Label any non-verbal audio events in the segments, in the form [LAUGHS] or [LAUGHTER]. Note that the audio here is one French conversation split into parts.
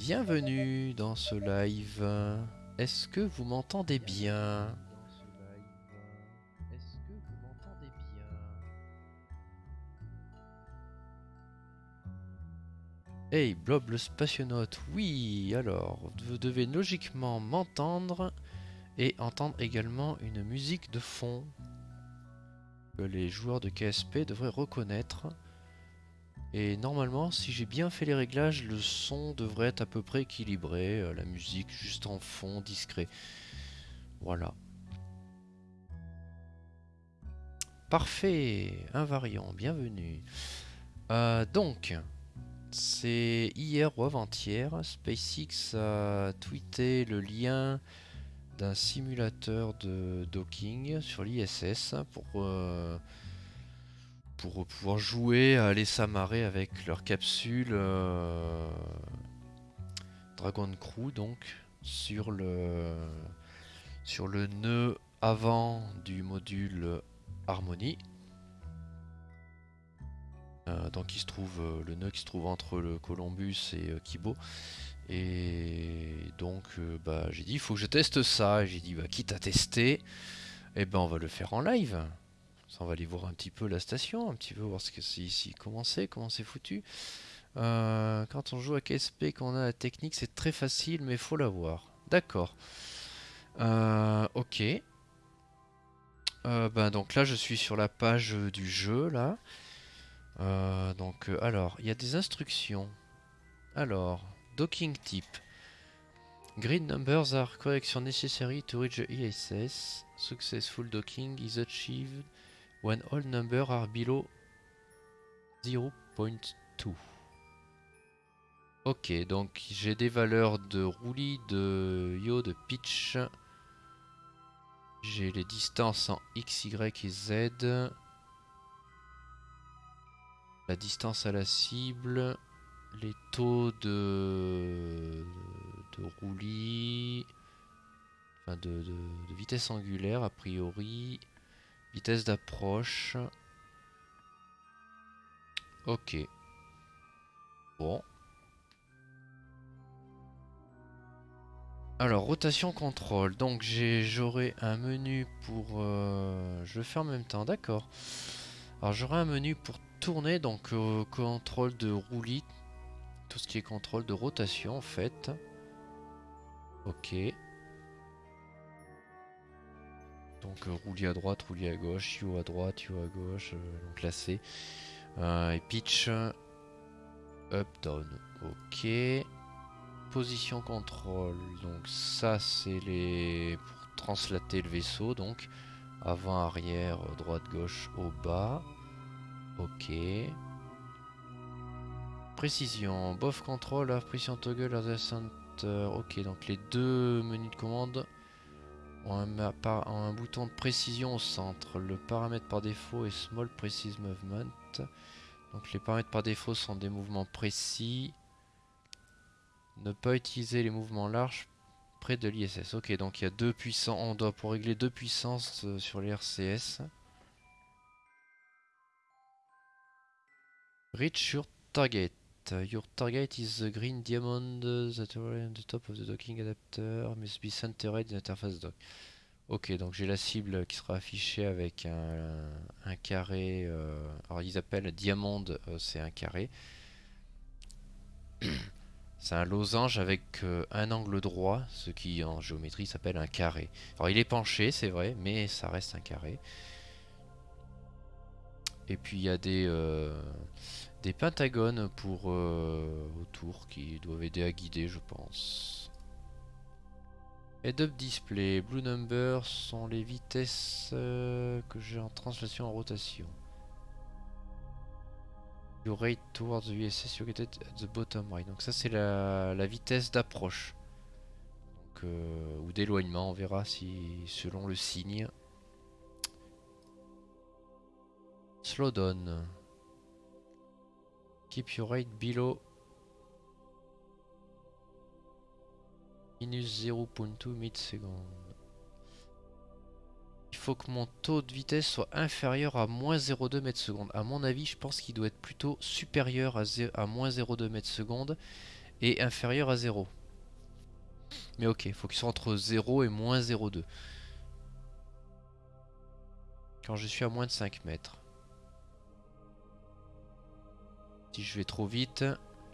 Bienvenue dans ce live. Est-ce que vous m'entendez bien? Hey Blob le spationaute, oui alors, vous devez logiquement m'entendre et entendre également une musique de fond que les joueurs de KSP devraient reconnaître. Et normalement, si j'ai bien fait les réglages, le son devrait être à peu près équilibré. euh, la musique juste en fond, discret. Voilà. Parfait, invariant, bienvenue. Euh, donc, c'est hier ou avant-hier, SpaceX a tweeté le lien d'un simulateur de docking sur l'ISS pour... euh, pour pouvoir jouer aller s'amarrer avec leur capsule euh, Dragon Crew donc sur le sur le nœud avant du module Harmony. Euh, donc il se trouve euh, le nœud qui se trouve entre le Columbus et Kibo. Et donc bah, j'ai dit il faut que je teste ça. J'ai dit bah, quitte à tester, et ben on va le faire en live. On va aller voir un petit peu la station, un petit peu voir ce que c'est ici, comment c'est, comment c'est foutu. Euh, quand on joue à KSP, qu'on a la technique, c'est très facile, mais faut l'avoir. D'accord. Euh, ok. Euh, ben, donc là, je suis sur la page du jeu, là. Donc, alors, il y a des instructions. Alors, docking type. Green numbers are correction necessary to reach the ISS. Successful docking is achieved when all numbers are below 0.2. Ok, donc j'ai des valeurs de roulis, de yo, de pitch. J'ai les distances en x, y et z. La distance à la cible. Les taux de, roulis. Enfin, de vitesse angulaire, a priori. Vitesse d'approche. Ok. Bon. Alors, rotation contrôle. Donc, j'aurai un menu pour... euh, je le fais en même temps, d'accord. Alors, j'aurai un menu pour tourner, donc euh, contrôle de roulis. Tout ce qui est contrôle de rotation, en fait. Ok. Donc euh, à droite, roulis à gauche, yo à droite, yo à gauche, euh, donc c'est. Euh, et pitch, up, down, ok. Position contrôle, donc ça c'est les pour translater le vaisseau, donc avant, arrière, euh, droite, gauche, haut, bas, ok. Précision, buff control, have precision toggle, as center, ok, donc les deux menus de commande ont un, un bouton de précision au centre. Le paramètre par défaut est Small Precise Movement. Donc les paramètres par défaut sont des mouvements précis. Ne pas utiliser les mouvements larges près de l'ISS. Ok, donc il y a deux puissances. On doit pour régler deux puissances euh, sur les RCS. Reach your target. Your target is the green diamond that are on the top of the docking adapter must be centered in interface dock. Ok, donc j'ai la cible qui sera affichée avec un, un carré. euh, alors ils appellent diamond, euh, c'est un carré. [COUGHS] C'est un losange avec euh, un angle droit, ce qui en géométrie s'appelle un carré. Alors il est penché, c'est vrai, mais ça reste un carré. Et puis il y a des, euh, des pentagones pour euh, autour qui doivent aider à guider, je pense. Head-up display, blue numbers sont les vitesses euh, que j'ai en translation en rotation. Your rate towards the USS located at the bottom right. Donc ça c'est la, vitesse d'approche. Euh, ou d'éloignement, on verra si selon le signe. Slow down. Keep your rate below minus 0.2 millisecondes. Il faut que mon taux de vitesse soit inférieur à moins 0,2 mètres secondes. À mon avis, je pense qu'il doit être plutôt supérieur à moins 0,2 mètres secondes et inférieur à 0. Mais ok, il faut qu'il soit entre 0 et moins 0,2. Quand je suis à moins de 5 mètres. Si je vais trop vite,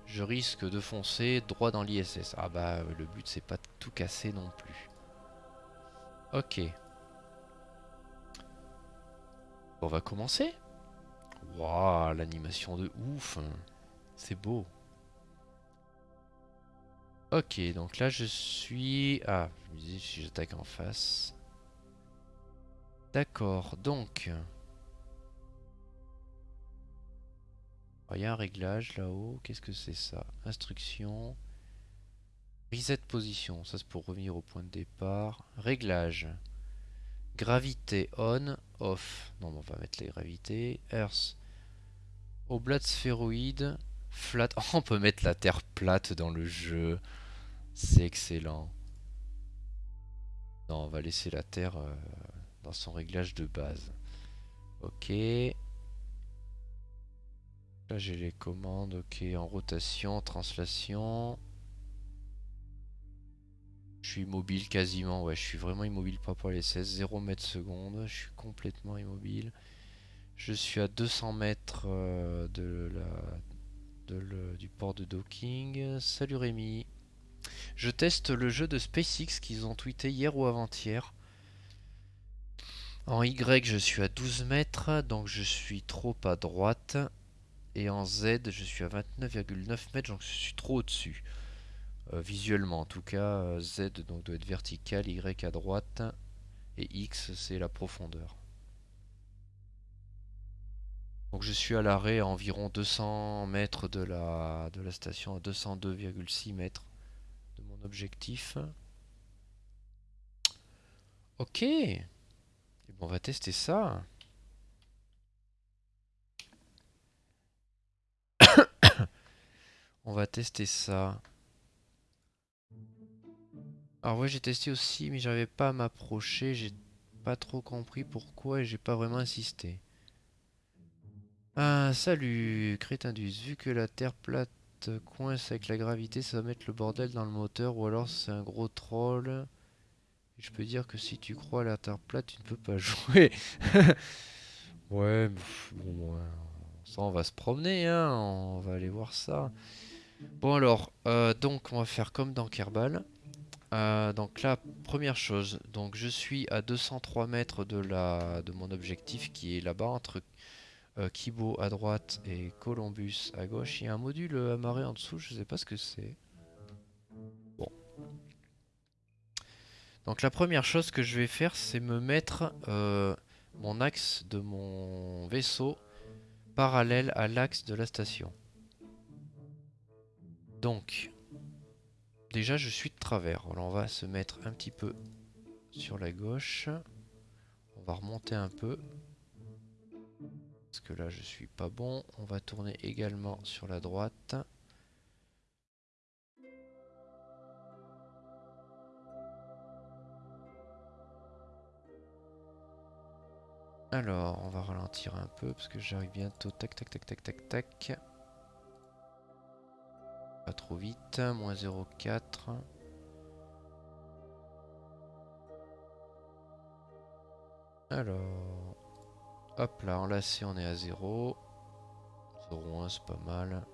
je risque de foncer droit dans l'ISS. Ah bah le but c'est pas de tout casser non plus. Ok. On va commencer. Waouh, l'animation de ouf. C'est beau. Ok, donc là je suis... Ah, je me disais si j'attaque en face. D'accord, donc... Il y a un réglage là-haut. Qu'est-ce que c'est ça? Instruction. Reset position. Ça c'est pour revenir au point de départ. Réglage. Gravité on, off. Non, on va mettre les gravités. Earth. Oblat sphéroïde. Flat. Oh, [LAUGHS] on peut mettre la terre plate dans le jeu. C'est excellent. Non, on va laisser la terre euh, dans son réglage de base. Ok. Là j'ai les commandes, ok, en rotation, translation. Je suis immobile quasiment, ouais, je suis vraiment immobile pas pour les 16, 0 mètres seconde, je suis complètement immobile. Je suis à 200 mètres euh, de la, du port de docking. Salut Rémi. Je teste le jeu de SpaceX qu'ils ont tweeté hier ou avant-hier. En Y, je suis à 12 mètres, donc je suis trop à droite. Et en Z, je suis à 29,9 mètres, donc je suis trop au-dessus. Euh, visuellement, en tout cas, euh, Z donc, doit être vertical, Y à droite, et X, c'est la profondeur. Donc je suis à l'arrêt à environ 200 mètres de la, de la station, à 202,6 mètres de mon objectif. Ok, on va tester ça. On va tester ça. Alors ouais j'ai testé aussi mais j'arrivais pas à m'approcher. J'ai pas trop compris pourquoi et j'ai pas vraiment insisté. Ah salut Crétindus. Vu que la terre plate coince avec la gravité ça va mettre le bordel dans le moteur ou alors c'est un gros troll. je peux dire que si tu crois à la terre plate tu ne peux pas [LAUGHS] jouer. ouais bon ça on va se promener hein. On va aller voir ça. Bon alors, euh, donc on va faire comme dans Kerbal. Euh, donc là, première chose, donc je suis à 203 mètres de, la, de mon objectif qui est là-bas entre euh, Kibo à droite et Columbus à gauche. Il y a un module amarré en dessous, je sais pas ce que c'est. Bon. Donc la première chose que je vais faire, c'est me mettre mon axe de mon vaisseau parallèle à l'axe de la station. Donc, déjà je suis de travers. On va se mettre un petit peu sur la gauche. On va remonter un peu. Parce que là je suis pas bon. On va tourner également sur la droite. Alors, on va ralentir un peu parce que j'arrive bientôt. Tac, tac, tac, tac, tac, tac. Pas trop vite, moins 0,4. Alors, hop là, enlacé, on est à 0. 0,1, c'est pas mal.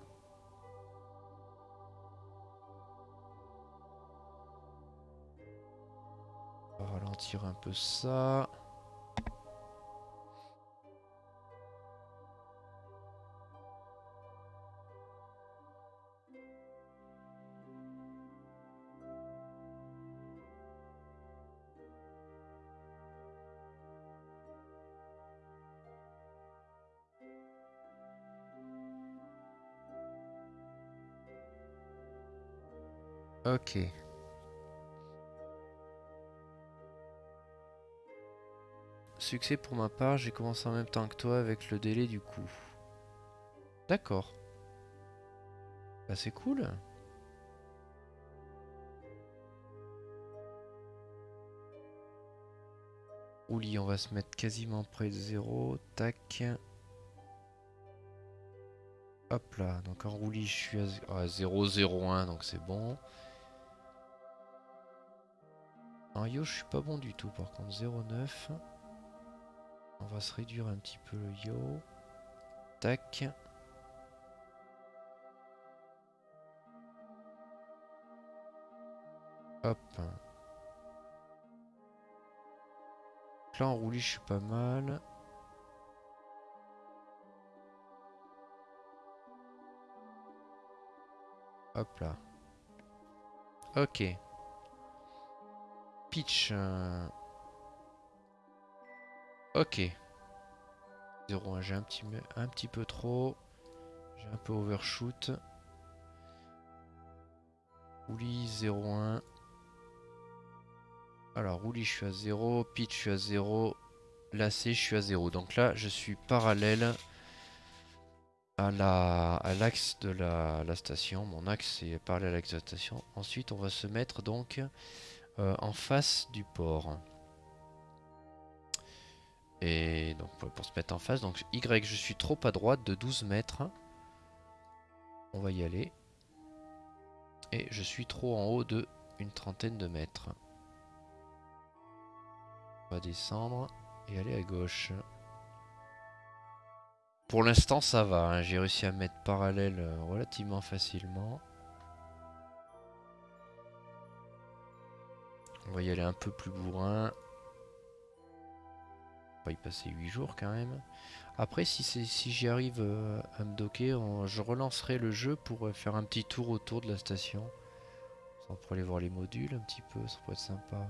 On va ralentir un peu ça. Ok. Succès pour ma part, j'ai commencé en même temps que toi avec le délai du coup. D'accord. Bah c'est cool. Ouli, on va se mettre quasiment près de zéro. Tac. Hop là, donc en roulis je suis à 0,01 donc c'est bon. En yo je suis pas bon du tout par contre 0,9. On va se réduire un petit peu le yo. Tac. Hop. Là en roulis je suis pas mal. Hop là. Ok. Pitch. Euh. Ok. 0,1, j'ai un petit, un petit peu trop. J'ai un peu overshoot. Roulis 0,1. Alors, roulis, je suis à 0. Pitch, je suis à 0. Lacé, je suis à 0. Donc là, je suis parallèle à la à l'axe de la, station. Mon axe est parallèle à l'axe de la station. Ensuite, on va se mettre donc euh, en face du port. Et donc pour se mettre en face, donc Y, je suis trop à droite de 12 mètres. On va y aller. Et je suis trop en haut de une trentaine de mètres. On va descendre et aller à gauche. Pour l'instant ça va, hein. j'ai réussi à mettre parallèle euh, relativement facilement. On va y aller un peu plus bourrin. On va y passer 8 jours quand même. Après si, j'y arrive euh, à me docker, je relancerai le jeu pour euh, faire un petit tour autour de la station. On pourrait aller voir les modules un petit peu, ça pourrait être sympa.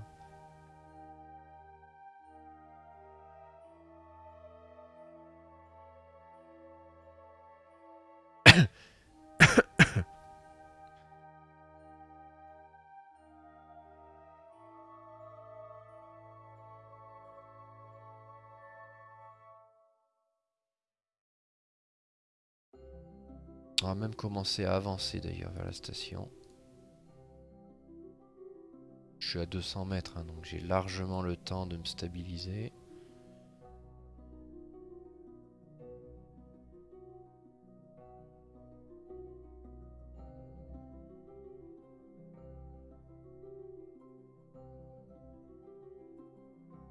Commencer à avancer d'ailleurs vers la station. Je suis à 200 mètres, hein, donc j'ai largement le temps de me stabiliser.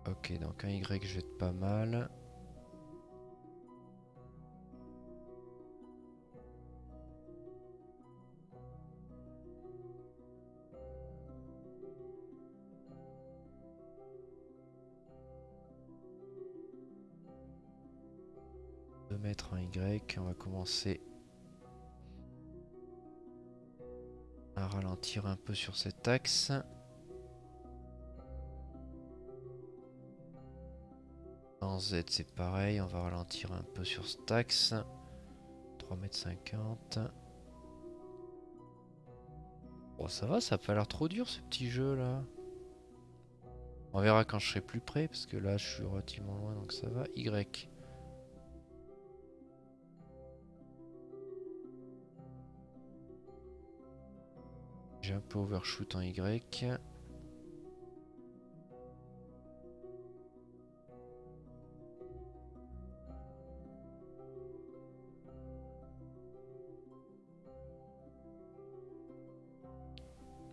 Ok, donc un Y je vais être pas mal. On va commencer à ralentir un peu sur cet axe. En Z c'est pareil, on va ralentir un peu sur cet axe. 3m50. Bon ça va, ça a pas l'air trop dur ce petit jeu là. On verra quand je serai plus près parce que là je suis relativement loin donc ça va. Y. J'ai un peu overshoot en Y.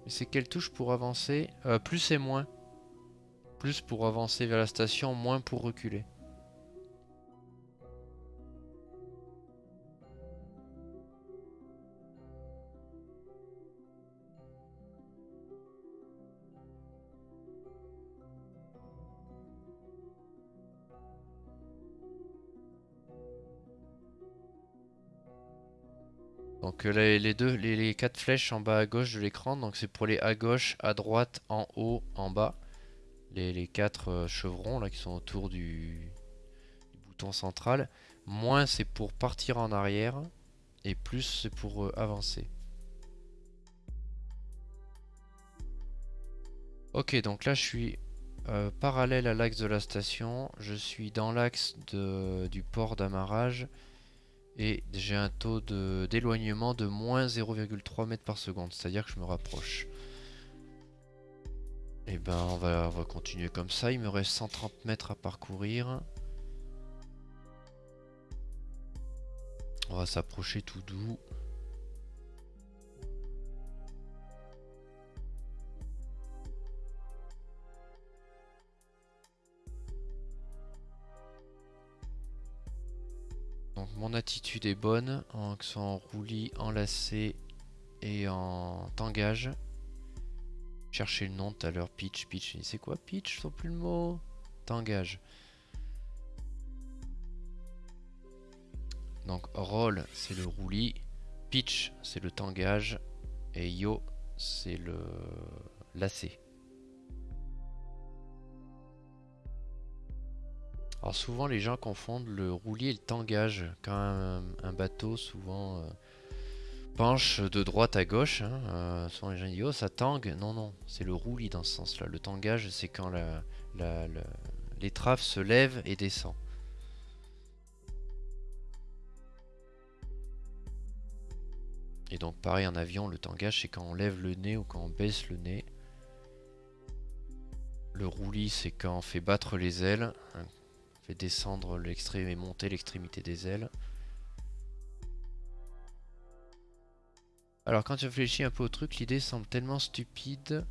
c'est quelle touche pour avancer? Euh, Plus et moins. Plus pour avancer vers la station, moins pour reculer. Donc euh, les, quatre flèches en bas à gauche de l'écran, donc c'est pour les à gauche, à droite, en haut, en bas. Les, quatre euh, chevrons là qui sont autour du, bouton central. Moins c'est pour partir en arrière et plus c'est pour euh, avancer. Ok donc là je suis parallèle à l'axe de la station. Je suis dans l'axe du port d'amarrage. Et j'ai un taux d'éloignement de, moins 0,3 mètres par seconde, c'est-à-dire que je me rapproche. Et eh ben on va, on va continuer comme ça, il me reste 130 mètres à parcourir. On va s'approcher tout doux. Donc mon attitude est bonne, en, en roulis, enlacé et en tangage. Chercher le nom tout à l'heure, pitch, pitch. C'est quoi pitch Je plus le mot? Tangage. Donc roll c'est le roulis, pitch c'est le tangage et yo c'est le lacet. Alors souvent les gens confondent le roulis et le tangage quand un, bateau souvent euh, penche de droite à gauche. Hein, euh, souvent les gens disent oh ça tangue. Non non c'est le roulis dans ce sens là. Le tangage c'est quand l'étrave se lève et descend. Et donc pareil en avion, le tangage c'est quand on lève le nez ou quand on baisse le nez. Le roulis c'est quand on fait battre les ailes, on descendre l'extrême et monter l'extrémité des ailes. Alors quand tu réfléchis un peu au truc, l'idée semble tellement stupide.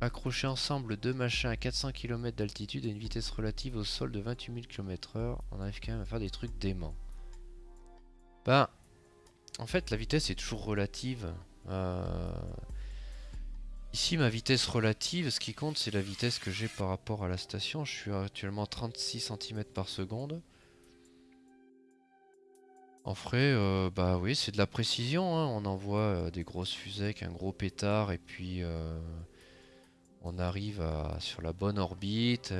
Accrocher ensemble deux machins à 400 km d'altitude et une vitesse relative au sol de 28 000 km h on arrive quand même à faire des trucs déments. Ben, en fait, la vitesse est toujours relative. Euh, ici, ma vitesse relative, ce qui compte, c'est la vitesse que j'ai par rapport à la station. Je suis actuellement 36 cm par seconde. En vrai, euh, bah oui, c'est de la précision. Hein. On envoie euh, des grosses fusées avec un gros pétard et puis on arrive sur la bonne orbite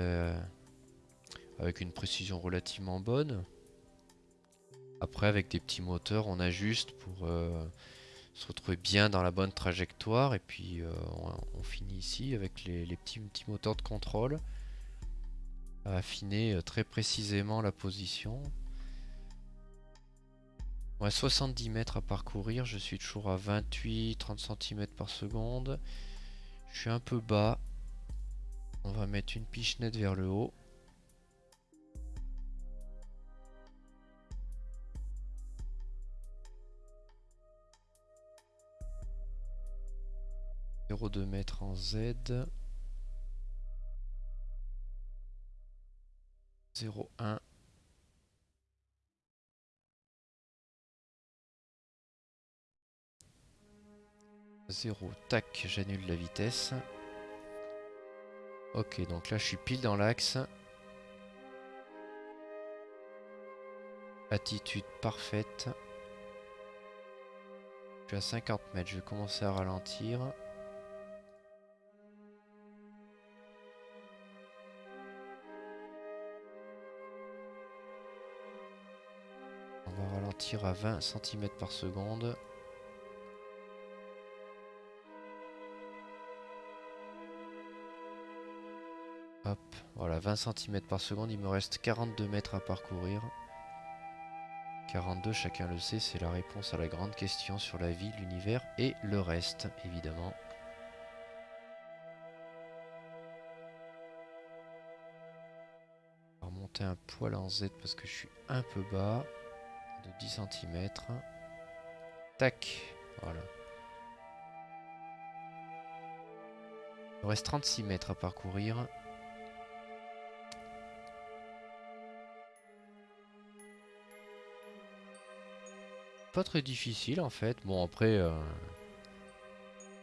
avec une précision relativement bonne. Après, avec des petits moteurs, on ajuste pour euh, se retrouver bien dans la bonne trajectoire. Et puis, euh, on, finit ici avec les, petits, petits, moteurs de contrôle. À affiner euh, très précisément la position. Ouais, 70 mètres à parcourir. Je suis toujours à 28-30 cm par seconde. Je suis un peu bas. On va mettre une pichenette vers le haut. 0,2 mètres en Z. 0,1. 0, tac, j'annule la vitesse. Ok, donc là je suis pile dans l'axe. Attitude parfaite. Je suis à 50 mètres, je vais commencer à ralentir. Tire à 20 cm par seconde. Hop, voilà, 20 cm par seconde, il me reste 42 mètres à parcourir. 42, chacun le sait, c'est la réponse à la grande question sur la vie, l'univers et le reste, évidemment. On va remonter un poil en Z parce que je suis un peu bas de 10 cm. Tac, voilà. Il reste 36 mètres à parcourir. Pas très difficile en fait. Bon après, euh,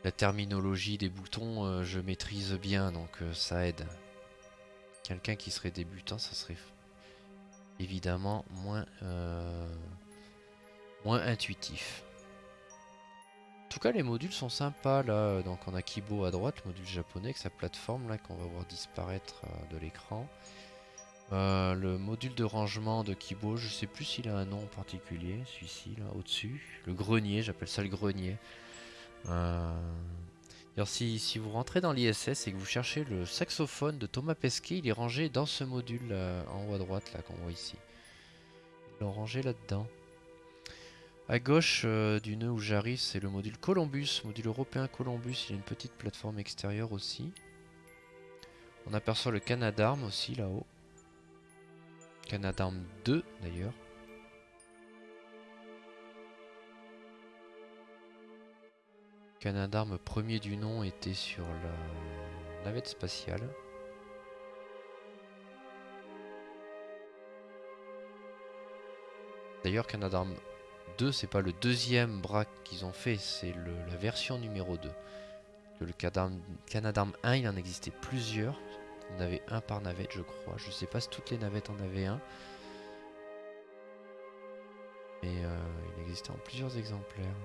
la terminologie des boutons, euh, je maîtrise bien, donc euh, ça aide. Quelqu'un qui serait débutant, ça serait évidemment moins, euh, moins intuitif. En tout cas, les modules sont sympas là. Donc, on a Kibo à droite, le module japonais avec sa plateforme là qu'on va voir disparaître euh, de l'écran. Euh, le module de rangement de Kibo, je sais plus s'il a un nom particulier, celui-ci là au-dessus. Le grenier, j'appelle ça le grenier. Alors si, vous rentrez dans l'ISS et que vous cherchez le saxophone de Thomas Pesquet, il est rangé dans ce module euh, en haut à droite là qu'on voit ici. Ils l'ont rangé là-dedans. À gauche euh, du nœud où j'arrive, c'est le module Columbus, module européen Columbus. Il y a une petite plateforme extérieure aussi. On aperçoit le Canadarm aussi là-haut. Canadarm 2 d'ailleurs. Canadarme premier du nom était sur la navette spatiale. D'ailleurs, Canadarm 2, c'est pas le deuxième braque qu'ils ont fait, c'est la version numéro 2. Le Canadarm, 1, il en existait plusieurs. En avait un par navette, je crois. Je sais pas si toutes les navettes en avaient un. Mais euh, il existait en plusieurs exemplaires.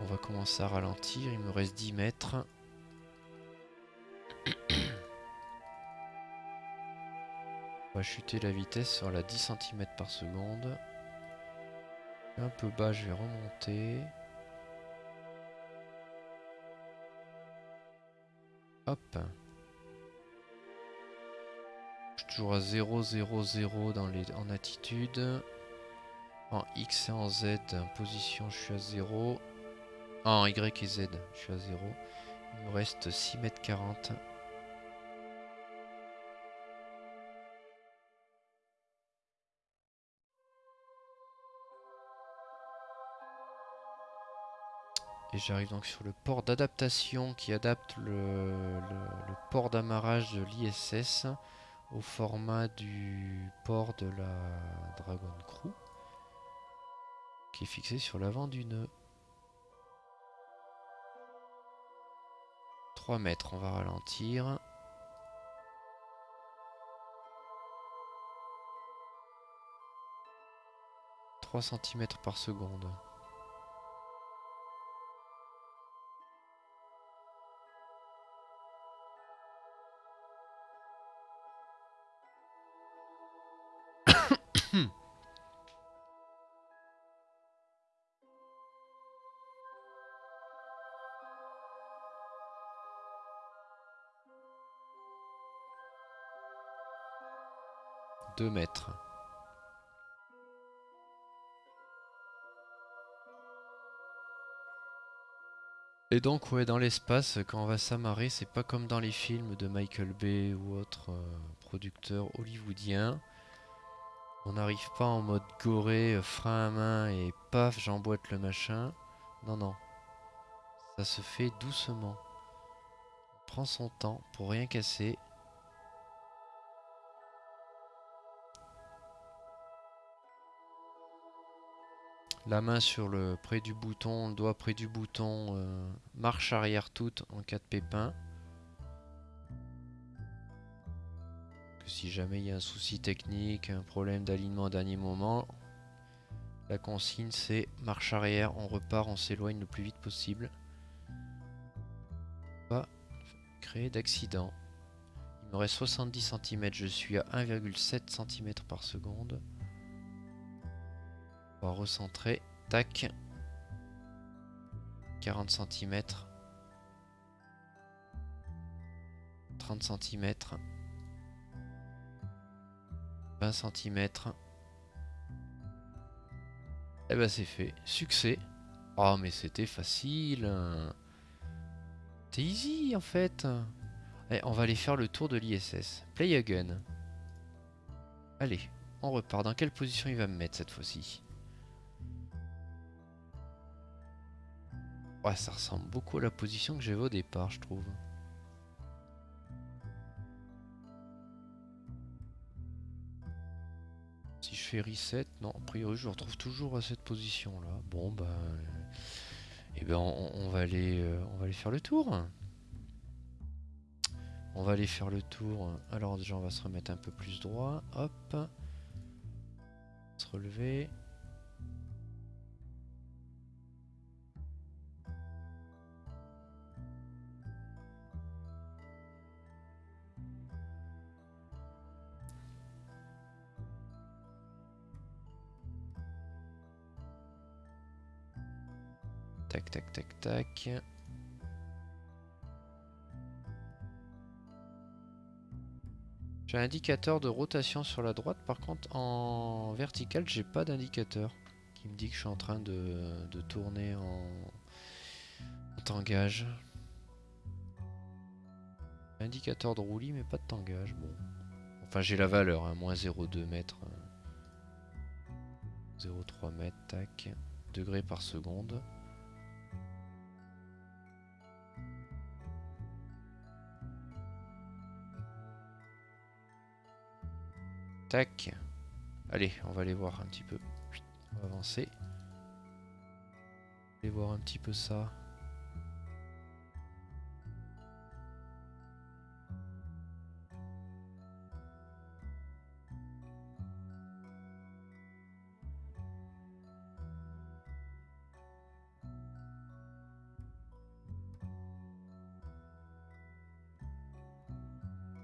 On va commencer à ralentir. Il me reste 10 mètres. On va chuter la vitesse sur la 10 cm par seconde. Un peu bas, je vais remonter. Hop. Je suis toujours à 0, 0, 0 dans les, en attitude. En X et en Z, en position, je suis à 0. En Y et Z, je suis à 0. Il me reste 6 mètres 40. Et j'arrive donc sur le port d'adaptation qui adapte le, port d'amarrage de l'ISS au format du port de la Dragon Crew qui est fixé sur l'avant du nœud. 3 mètres, on va ralentir. « 3 cm par seconde. 2 mètres. Et donc ouais dans l'espace quand on va s'amarrer c'est pas comme dans les films de Michael Bay ou autres euh, producteurs hollywoodiens. On n'arrive pas en mode goré, euh, frein à main et paf j'emboîte le machin. Non non. Ça se fait doucement. On prend son temps pour rien casser La main sur le près du bouton, le doigt près du bouton, euh, marche arrière toute en cas de pépin. Que si jamais il y a un souci technique, un problème d'alignement à dernier moment, la consigne c'est marche arrière, on repart, on s'éloigne le plus vite possible. Pas créer d'accident. Il me reste 70 cm, je suis à 1,7 cm par seconde. On va recentrer. Tac. 40 cm. 30 cm. 20 cm. Et ben c'est fait. Succès. Oh mais c'était facile. C'est easy en fait. Allez, on va aller faire le tour de l'ISS. Play again. Allez, on repart. Dans quelle position il va me mettre cette fois-ci? Ouais, ça ressemble beaucoup à la position que j'avais au départ, je trouve. Si je fais reset, non, a priori je retrouve toujours à cette position là. Bon et eh ben on, va aller, euh, on va aller faire le tour. On va aller faire le tour. Alors déjà on va se remettre un peu plus droit. Hop. Se relever. Tac, tac, tac. J'ai un indicateur de rotation sur la droite, par contre en vertical j'ai pas d'indicateur qui me dit que je suis en train de, tourner en, en tangage. Indicateur de roulis mais pas de tangage, bon. Enfin j'ai la valeur, hein, moins 0,2 mètres. 0,3 mètres, tac. degrés par seconde. Tac. Allez, on va aller voir un petit peu. On va avancer. Aller voir un petit peu ça.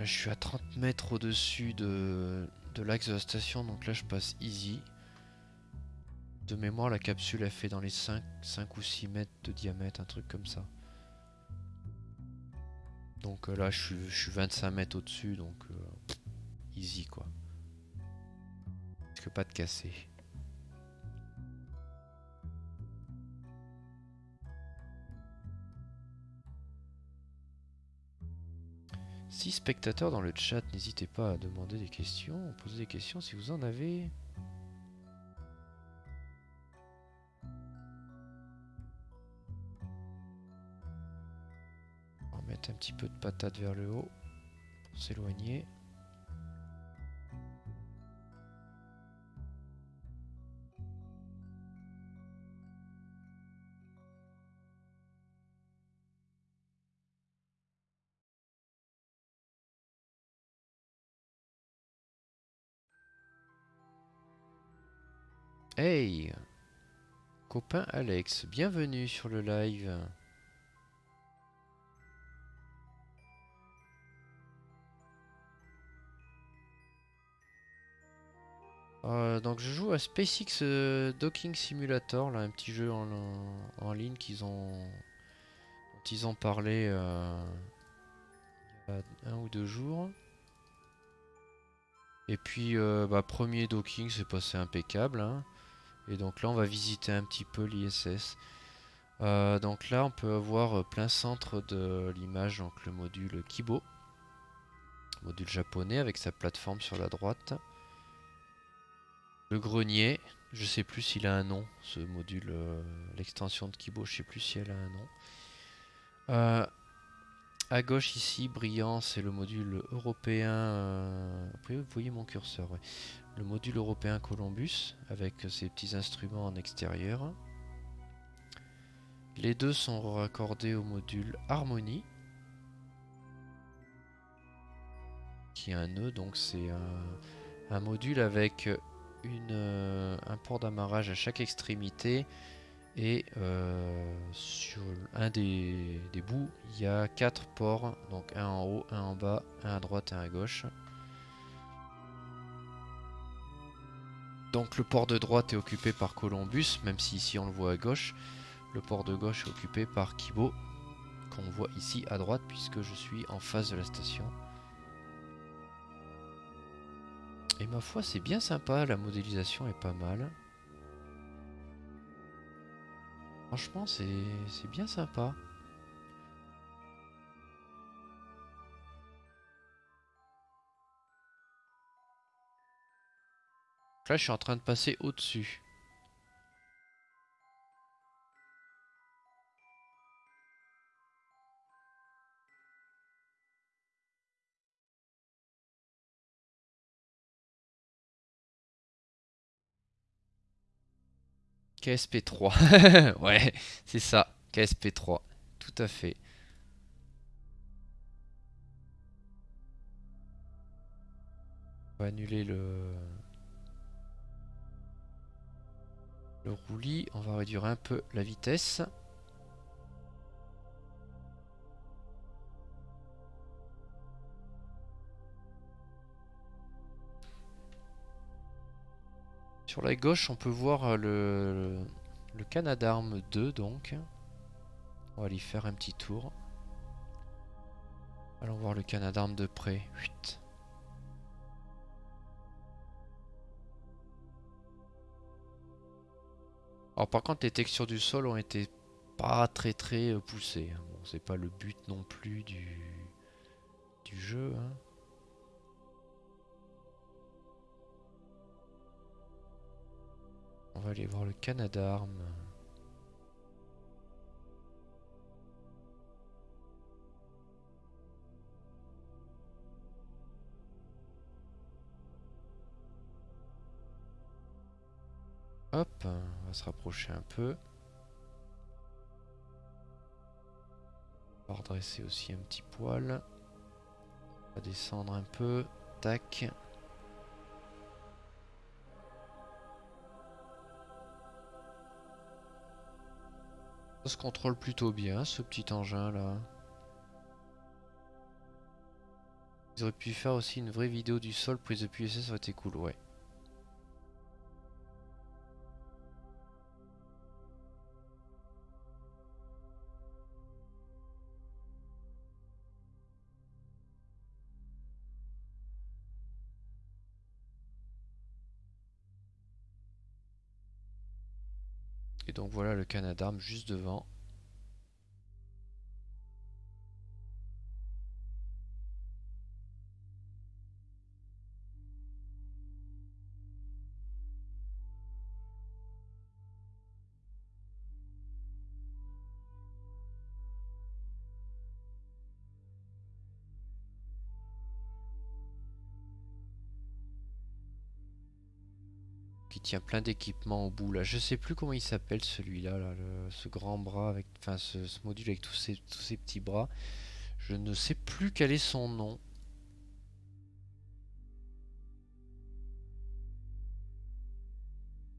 Je suis à 30 mètres au-dessus de, de l'axe de la station, donc là je passe easy. De mémoire, la capsule a fait dans les 5, 5 ou 6 mètres de diamètre, un truc comme ça. Donc euh, là je suis, je suis 25 mètres au-dessus, donc euh, easy quoi. Parce que pas de cassé. 6 spectateurs dans le chat, n'hésitez pas à demander des questions, poser des questions si vous en avez. On va mettre un petit peu de patate vers le haut pour s'éloigner. Hey Copain Alex, bienvenue sur le live. Euh, donc je joue à SpaceX euh, Docking Simulator, là, un petit jeu en, ligne qu'ils ont, dont ils ont parlé euh, il y a un ou deux jours. Et puis, bah, premier docking, c'est passé impeccable. Hein. Et donc là, on va visiter un petit peu l'ISS. Euh, donc là, on peut avoir euh, plein centre de l'image, donc le module Kibo. Module japonais avec sa plateforme sur la droite. Le grenier, je sais plus s'il a un nom, ce module, euh, l'extension de Kibo, je sais plus si elle a un nom. à gauche ici, brillant, c'est le module européen. vous voyez mon curseur, le module européen Columbus avec ses petits instruments en extérieur. Les deux sont raccordés au module Harmony qui a un nœud donc c'est un, module avec euh, un port d'amarrage à chaque extrémité et euh, sur un des, des bouts il y a quatre ports donc un en haut, un en bas, un à droite et un à gauche Donc le port de droite est occupé par Columbus, même si ici on le voit à gauche. Le port de gauche est occupé par Kibo, qu'on voit ici à droite puisque je suis en face de la station. Et ma foi c'est bien sympa, la modélisation est pas mal. Franchement c'est bien sympa. Là, je suis en train de passer au-dessus. KSP3. [LAUGHS] ouais, c'est ça. KSP3. Tout à fait. On va annuler le... le roulis. On va réduire un peu la vitesse. Sur la gauche, on peut voir euh, le, le Canadarm 2, donc. On va aller faire un petit tour. Allons voir le Canadarm de près. Alors par contre les textures du sol ont été pas très très euh, poussées. Hein. Bon, c'est pas le but non plus du, du jeu. Hein. On va aller voir le Canadarm. Hop, on va se rapprocher un peu. On va redresser aussi un petit poil. On va descendre un peu. Tac. Ça se contrôle plutôt bien ce petit engin là. Ils auraient pu faire aussi une vraie vidéo du sol prise depuis ça aurait été cool, ouais. Donc voilà le Canadarm juste devant. Tient plein d'équipements au bout là. Je sais plus comment il s'appelle celui-là, là, ce grand bras avec, enfin ce, module avec tous ces, petits bras. Je ne sais plus quel est son nom.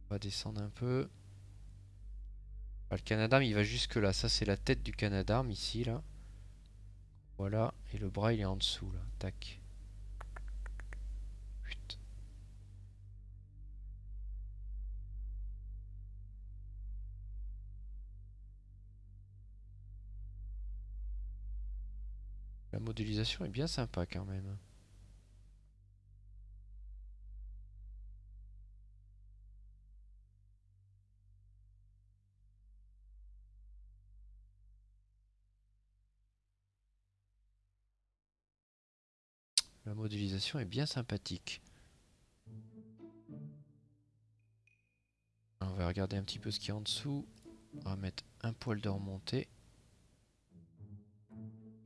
On va descendre un peu. Le Canadarm il va jusque là. Ça c'est la tête du Canadarm ici là. Voilà. Et le bras il est en dessous là. Tac. La modélisation est bien sympa quand même. La modélisation est bien sympathique. On va regarder un petit peu ce qu'il y a en dessous. On va mettre un poil de remontée.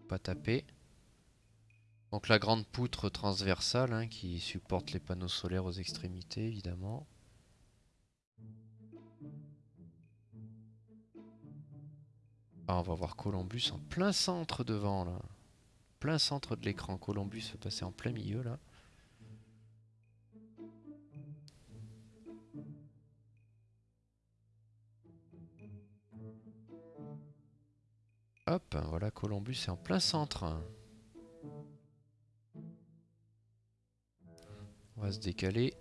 Pas taper. Donc la grande poutre transversale hein, qui supporte les panneaux solaires aux extrémités évidemment. Ah, on va voir Columbus en plein centre devant là. Plein centre de l'écran. Columbus va passer en plein milieu là. Hop, voilà Columbus est en plein centre. On va se décaler.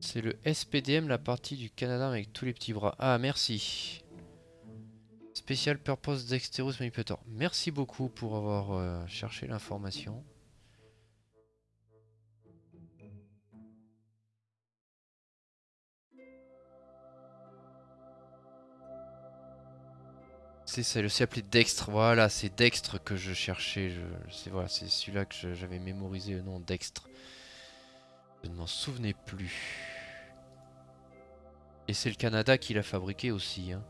C'est le SPDM, la partie du Canada avec tous les petits bras. Ah, merci. Special Purpose Dexterous Manipulator. Merci beaucoup pour avoir euh, cherché l'information. C'est le appelé Dextre. Voilà, c'est Dextre que je cherchais. Je, voilà, c'est celui-là que j'avais mémorisé le nom Dextre. Je ne m'en souvenais plus. Et c'est le Canada qui l'a fabriqué aussi. Hein.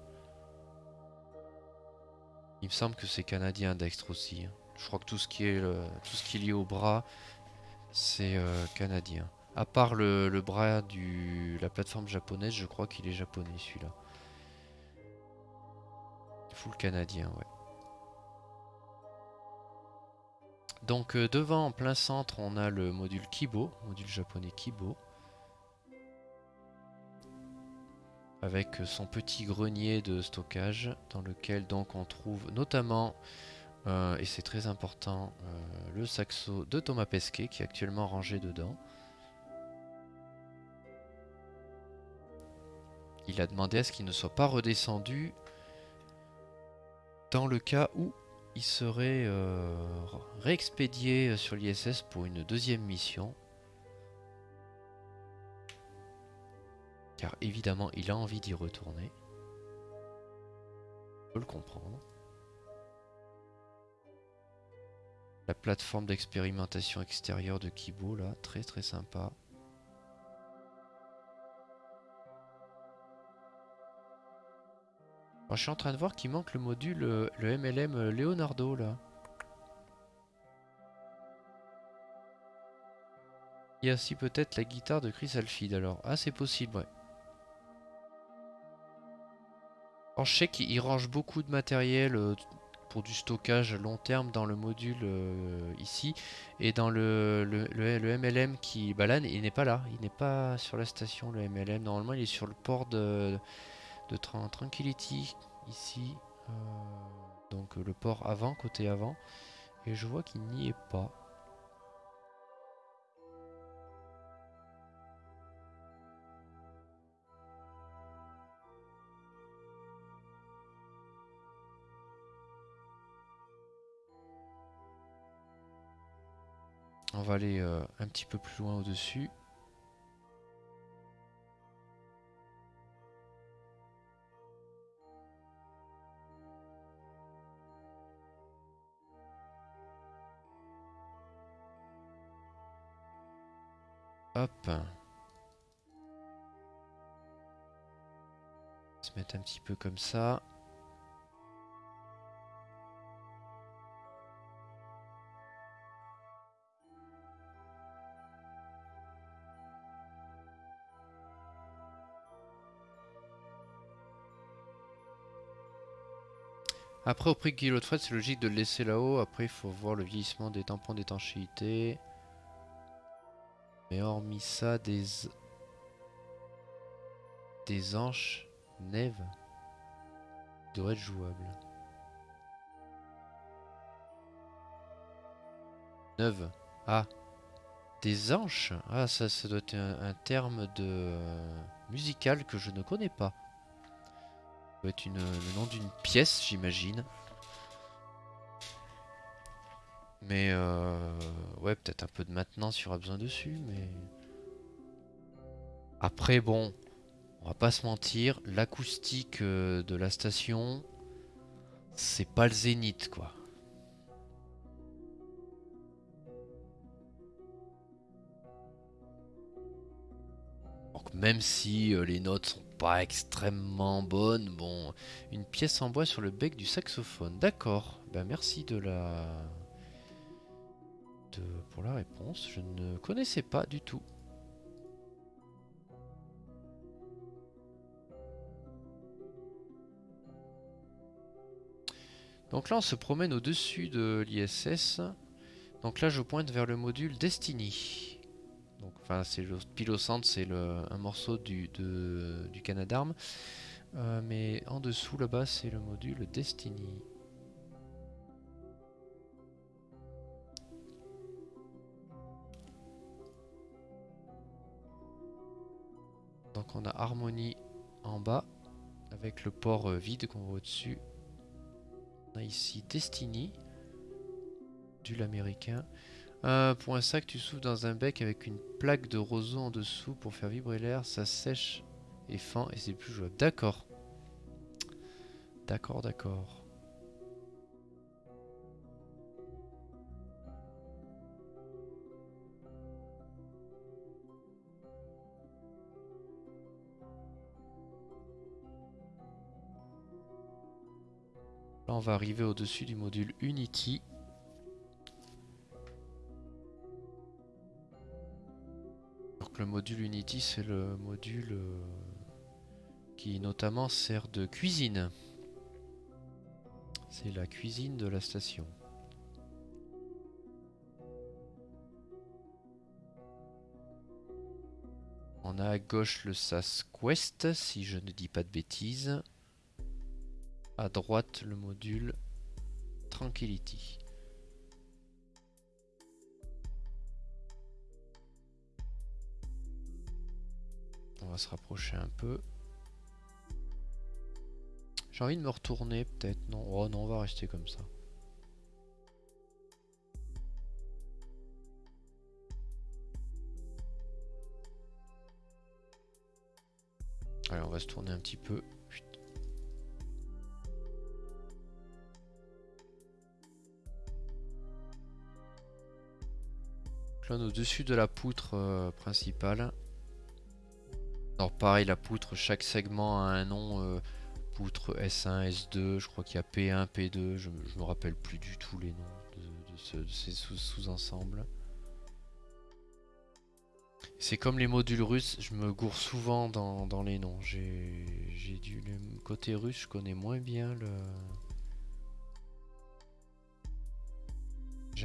Il me semble que c'est canadien Dextre aussi. Hein. Je crois que tout ce qui est, tout ce qui est lié au bras, c'est euh, canadien. À part le, le bras de la plateforme japonaise, je crois qu'il est japonais celui-là. Canadien. Donc euh, devant, en plein centre, on a le module Kibo, module japonais Kibo. Avec son petit grenier de stockage dans lequel donc on trouve notamment, euh, et c'est très important, euh, le saxo de Thomas Pesquet qui est actuellement rangé dedans. Il a demandé à ce qu'il ne soit pas redescendu dans le cas où il serait euh, réexpédié sur l'ISS pour une deuxième mission. Car évidemment, il a envie d'y retourner. peux le comprendre. La plateforme d'expérimentation extérieure de Kibo, là, très très sympa. Je suis en train de voir qu'il manque le module, euh, le MLM euh, Leonardo, là. Il y a aussi peut-être la guitare de Chris Alfid, alors. Ah, c'est possible, ouais. Alors, je sais qu'il range beaucoup de matériel euh, pour du stockage long terme dans le module ici. Et dans le, MLM qui... Bah il n'est pas là. Il n'est pas sur la station, le MLM. Normalement, il est sur le port de, de Tranquility, ici. Euh, donc le port avant, côté avant. Et je vois qu'il n'y est pas. On va aller euh, un petit peu plus loin au-dessus. Hop. Se mettre un petit peu comme ça. Après, au prix de fret, c'est logique de le laisser là-haut. Après, il faut voir le vieillissement des tampons d'étanchéité. Mais hormis ça, des... Des anches neve devraient être jouables. Neuve. Ah. Des anches Ah, ça, ça doit être un, terme de euh, musical que je ne connais pas doit être une, le nom d'une pièce, j'imagine. Mais euh, ouais, peut-être un peu de maintenance, il y aura besoin dessus, mais... Après, bon, on va pas se mentir, l'acoustique euh, de la station, c'est pas le zénith, quoi. Donc même si euh, les notes sont pas extrêmement bonne. Bon, une pièce en bois sur le bec du saxophone. D'accord. Ben merci de la... Pour la réponse. Je ne connaissais pas du tout. Donc là, on se promène au-dessus de l'ISS. Donc là, je pointe vers le module Destiny enfin, c'est le pilocentre, c'est un morceau du, de, du. Euh, mais en dessous, là-bas, c'est le module Destiny. Donc on a Harmony en bas, avec le port euh, vide qu'on voit au-dessus. On a ici Destiny, du américain. Pour un sac, tu souffles dans un bec avec une plaque de roseau en dessous pour faire vibrer l'air. Ça sèche et fend et c'est plus jouable. D'accord. D'accord, d'accord. On va arriver au-dessus du module Unity. le module Unity, c'est le module euh, qui notamment sert de cuisine. C'est la cuisine de la station. On a à gauche le SAS Quest, si je ne dis pas de bêtises. À droite, le module Tranquility. On va se rapprocher un peu. J'ai envie de me retourner peut-être. Non, oh non, on va rester comme ça. Allez, on va se tourner un petit peu. Au-dessus de la poutre euh, principale. Alors pareil, la poutre, chaque segment a un nom. euh, poutre S1, S2, je crois qu'il y a P1, P2, je, me rappelle plus du tout les noms de, de ce- de ces sous- sous-ensembles. C'est comme les modules russes, je me gourre souvent dans, les noms. J'ai le côté russe, je connais moins bien le.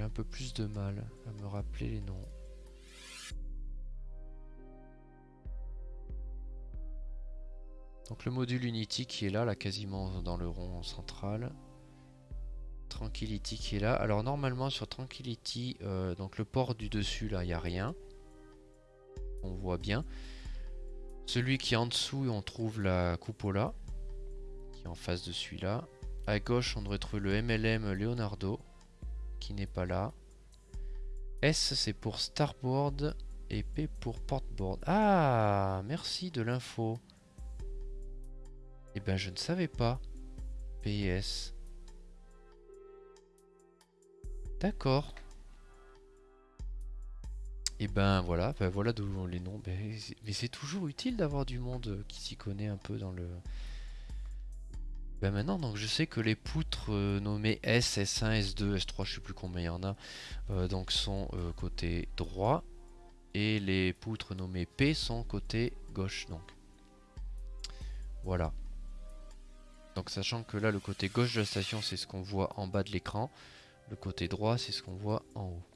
Un peu plus de mal à me rappeler les noms. Donc le module Unity qui est là, là quasiment dans le rond central. Tranquility qui est là. Alors normalement sur Tranquility, euh, donc le port du dessus là, il n'y a rien. On voit bien. Celui qui est en dessous, on trouve la cupola qui est en face de celui-là. À gauche, on devrait trouver le MLM Leonardo qui n'est pas là. S c'est pour Starboard et P pour Portboard. Ah, merci de l'info. Eh ben je ne savais pas. PS. D'accord. Et ben voilà, ben voilà d'où les noms. Ben, mais c'est toujours utile d'avoir du monde qui s'y connaît un peu dans le. Ben maintenant, donc je sais que les poutres euh, nommées S, S1, S2, S3, je sais plus combien il y en a, euh, donc sont euh, côté droit, et les poutres nommées P sont côté gauche. Donc voilà. Donc sachant que là, le côté gauche de la station, c'est ce qu'on voit en bas de l'écran, le côté droit, c'est ce qu'on voit en haut.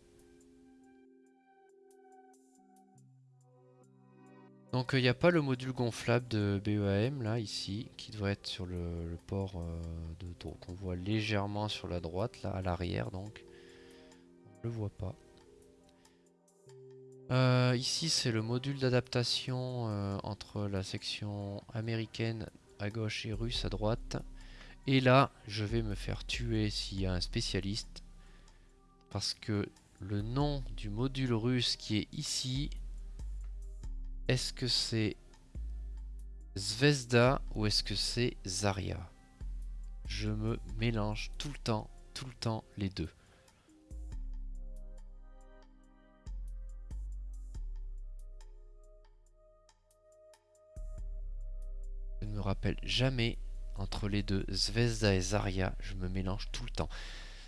Donc il n'y a pas le module gonflable de BEAM là ici qui devrait être sur le, port euh, de donc qu'on voit légèrement sur la droite là à l'arrière donc on le voit pas. Euh, ici c'est le module d'adaptation euh, entre la section américaine à gauche et russe à droite. Et là je vais me faire tuer s'il y a un spécialiste parce que le nom du module russe qui est ici est-ce que c'est Zvezda ou est-ce que c'est Zarya? Je me mélange tout le temps, tout le temps les deux. Je ne me rappelle jamais entre les deux, Zvezda et Zarya, je me mélange tout le temps.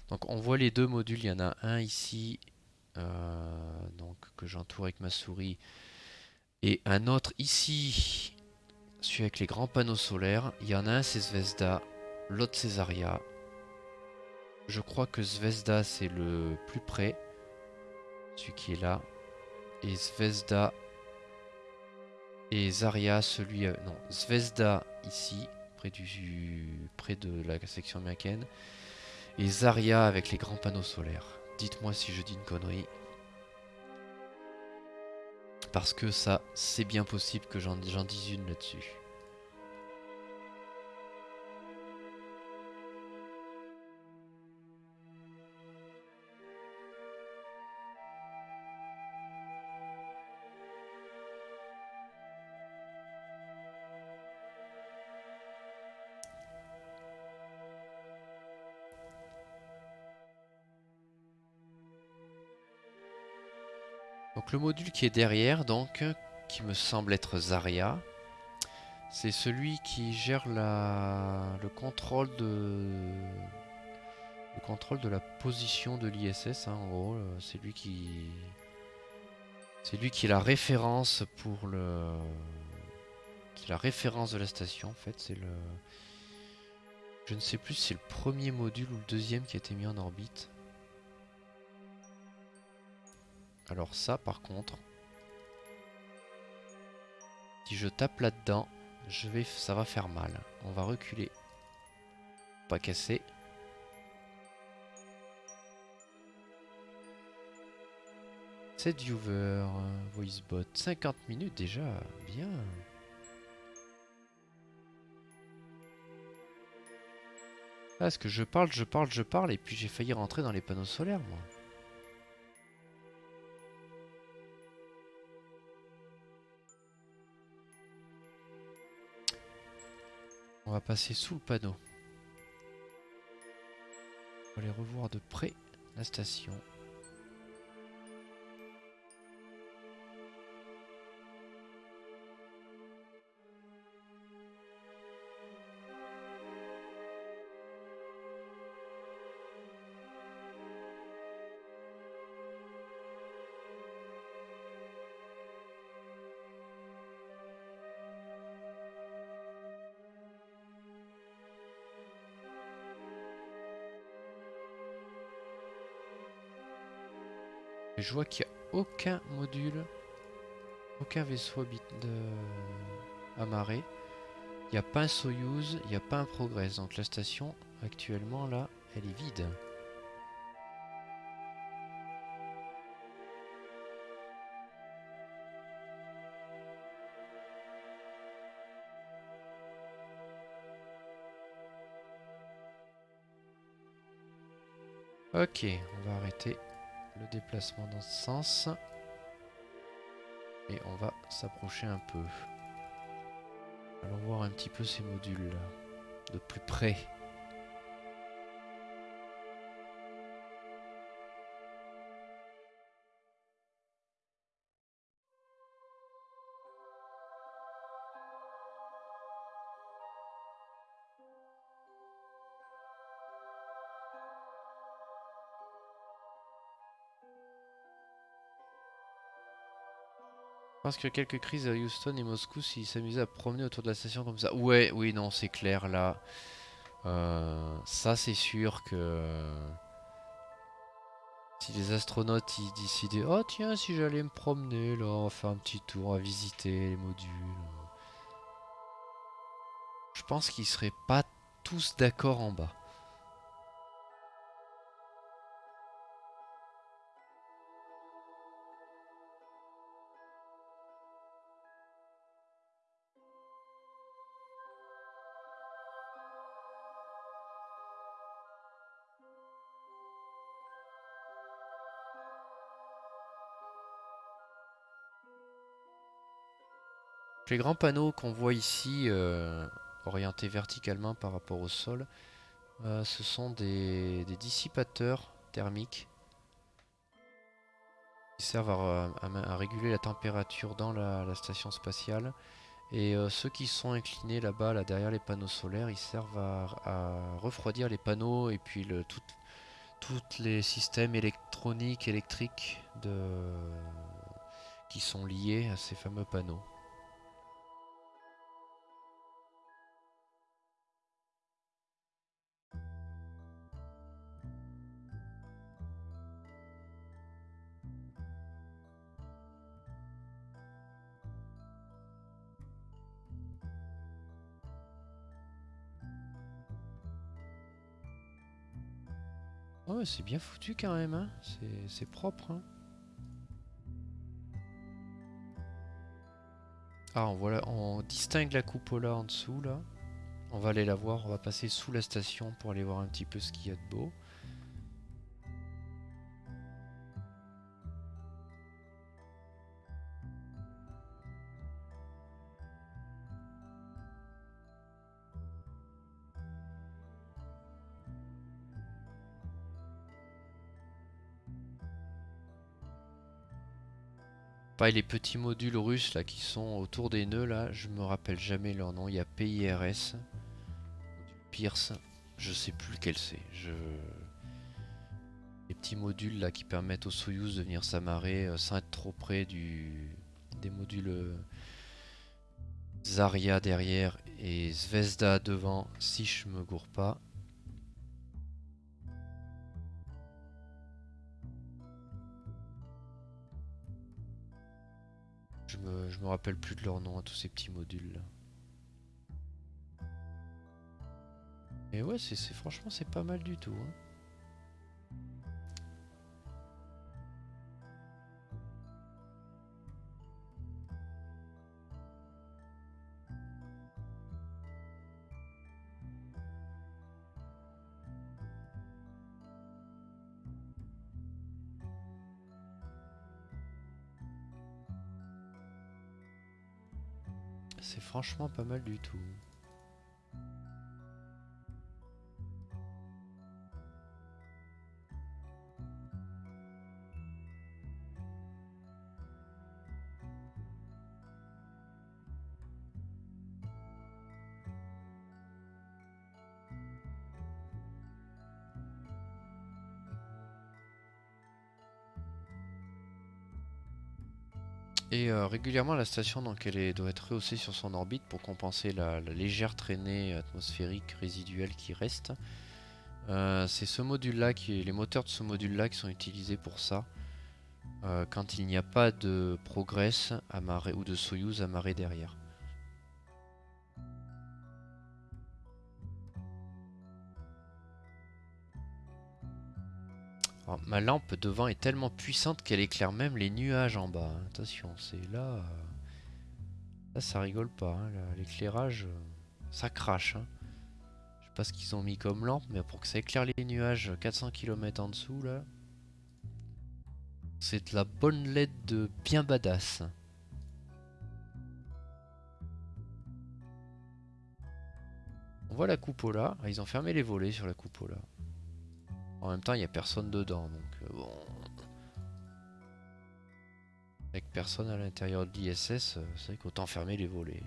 Donc on voit les deux modules, il y en a un ici, euh, donc que j'entoure avec ma souris, et un autre ici, celui avec les grands panneaux solaires. Il y en a un c'est Zvezda, l'autre c'est Zarya. Je crois que Zvezda c'est le plus près, celui qui est là. Et Zvezda et Zarya, celui... euh, non, Zvezda ici, près, du, près de la section américaine. Et Zarya avec les grands panneaux solaires. Dites-moi si je dis une connerie. Parce que ça, c'est bien possible que j'en dise une là-dessus. Le module qui est derrière, donc, qui me semble être Zarya, c'est celui qui gère le contrôle de le contrôle de la position de l'ISS. hein, en gros, euh, c'est lui qui c'est lui qui est la référence pour le qui est la référence de la station. En fait, c'est le je ne sais plus si c'est le premier module ou le deuxième qui a été mis en orbite. Alors ça par contre, si je tape là-dedans, je vais, ça va faire mal. On va reculer. Pas casser. Set viewer, euh, voicebot, 50 minutes déjà, bien. Ah, est-ce que je parle, je parle, je parle, et puis j'ai failli rentrer dans les panneaux solaires, moi. On va passer sous le panneau. On va aller revoir de près la station. Je vois qu'il n'y a aucun module, aucun vaisseau de... amarré. Il n'y a pas un Soyuz, il n'y a pas un Progress. Donc la station, actuellement, là, elle est vide. Ok, on va arrêter déplacement dans ce sens. Et on va s'approcher un peu. Allons voir un petit peu ces modules de plus près. Pense que quelques crises à Houston et Moscou s'ils s'amusaient à promener autour de la station comme ça. Ouais, oui, non, c'est clair là. Euh, ça, c'est sûr que si les astronautes ils décidaient, oh tiens, si j'allais me promener là, faire un petit tour, à visiter les modules. Je pense qu'ils seraient pas tous d'accord en bas. Les grands panneaux qu'on voit ici, euh, orientés verticalement par rapport au sol, euh, ce sont des, dissipateurs thermiques qui servent à, réguler la température dans la, station spatiale. Et euh, ceux qui sont inclinés là-bas, là derrière les panneaux solaires, ils servent à, refroidir les panneaux et puis tous les systèmes électroniques, électriques qui sont liés à ces fameux panneaux. C'est bien foutu quand même, hein. c'est propre. Hein. Ah, on, voit on distingue la cupola en dessous là. On va aller la voir, on va passer sous la station pour aller voir un petit peu ce qu'il y a de beau. Les petits modules russes là qui sont autour des nœuds là, je me rappelle jamais leur nom. Il y a PIRS, Pierce, je sais plus lequel c'est. Les petits modules là qui permettent au Soyuz de venir s'amarrer euh, sans être trop près des modules euh, Zarya derrière et Zvezda devant si je me gourre pas. Je me, rappelle plus de leur nom à tous ces petits modules là. Et ouais, c'est franchement c'est pas mal du tout. Hein. Franchement pas mal du tout. Et euh, régulièrement la station doit être rehaussée sur son orbite pour compenser la, légère traînée atmosphérique résiduelle qui reste. Euh, c'est ce module là qui les moteurs de ce module là qui sont utilisés pour ça. euh, quand il n'y a pas de Progress amarré ou de Soyuz amarré derrière. Ma lampe devant est tellement puissante qu'elle éclaire même les nuages en bas. Attention, c'est là... Euh, là, ça rigole pas. Hein, l'éclairage, euh, ça crache. Hein. Je sais pas ce qu'ils ont mis comme lampe, mais pour que ça éclaire les nuages 400 km en dessous, là... C'est de la bonne LED de bien badass. On voit la coupola. Ah, ils ont fermé les volets sur la coupola. En même temps, il n'y a personne dedans, donc euh, bon... Avec personne à l'intérieur de l'ISS, euh, c'est vrai qu'autant fermer les volets.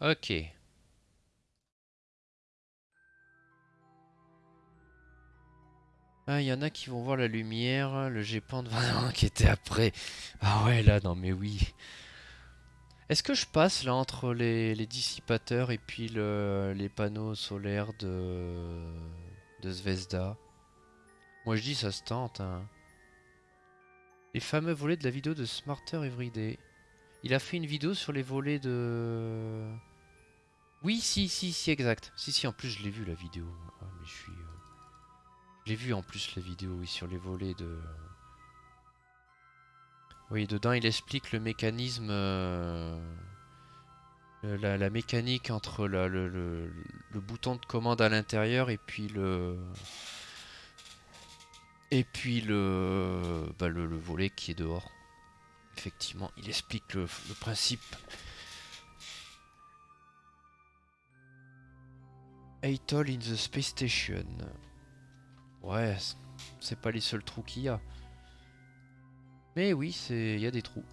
Ok. Ah, il y en a qui vont voir la lumière, le GPAN qui était après. Ah ouais, là, non mais oui. Est-ce que je passe là entre les, dissipateurs et puis les panneaux solaires de, de Zvezda? Moi je dis ça se tente. Hein. Les fameux volets de la vidéo de Smarter Everyday. Il a fait une vidéo sur les volets de... Oui, si, si, si, exact. Si, si, en plus, je l'ai vu la vidéo. Ah, mais je suis. Euh, j'ai vu en plus la vidéo, oui, sur les volets de. Oui, dedans, il explique le mécanisme. Euh, la, mécanique entre le, le, bouton de commande à l'intérieur et puis le. Et puis le, bah, le, volet qui est dehors. Effectivement, il explique le principe. Atoll in the Space Station. Ouais, c'est pas les seuls trous qu'il y a. Mais oui, il y a des trous.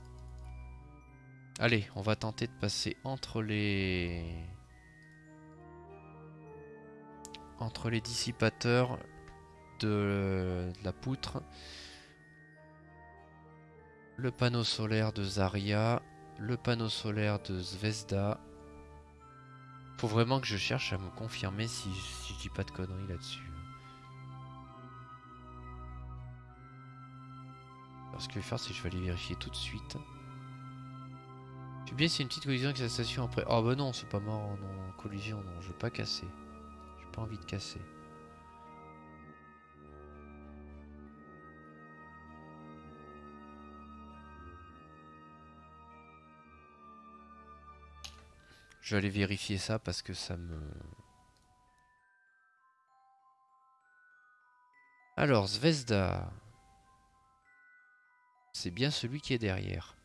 Allez, on va tenter de passer entre les... Entre les dissipateurs de, de la poutre. Le panneau solaire de Zarya. Le panneau solaire de Zvezda. Faut vraiment que je cherche à me confirmer si, je dis pas de conneries là-dessus. Alors ce que je vais faire, c'est que je vais aller vérifier tout de suite. Tu bien c'est une petite collision avec la station après. Oh bah non, c'est pas mort en collision, non, je veux pas casser. J'ai pas envie de casser. Je vais aller vérifier ça parce que ça me... Alors, Zvezda. C'est bien celui qui est derrière.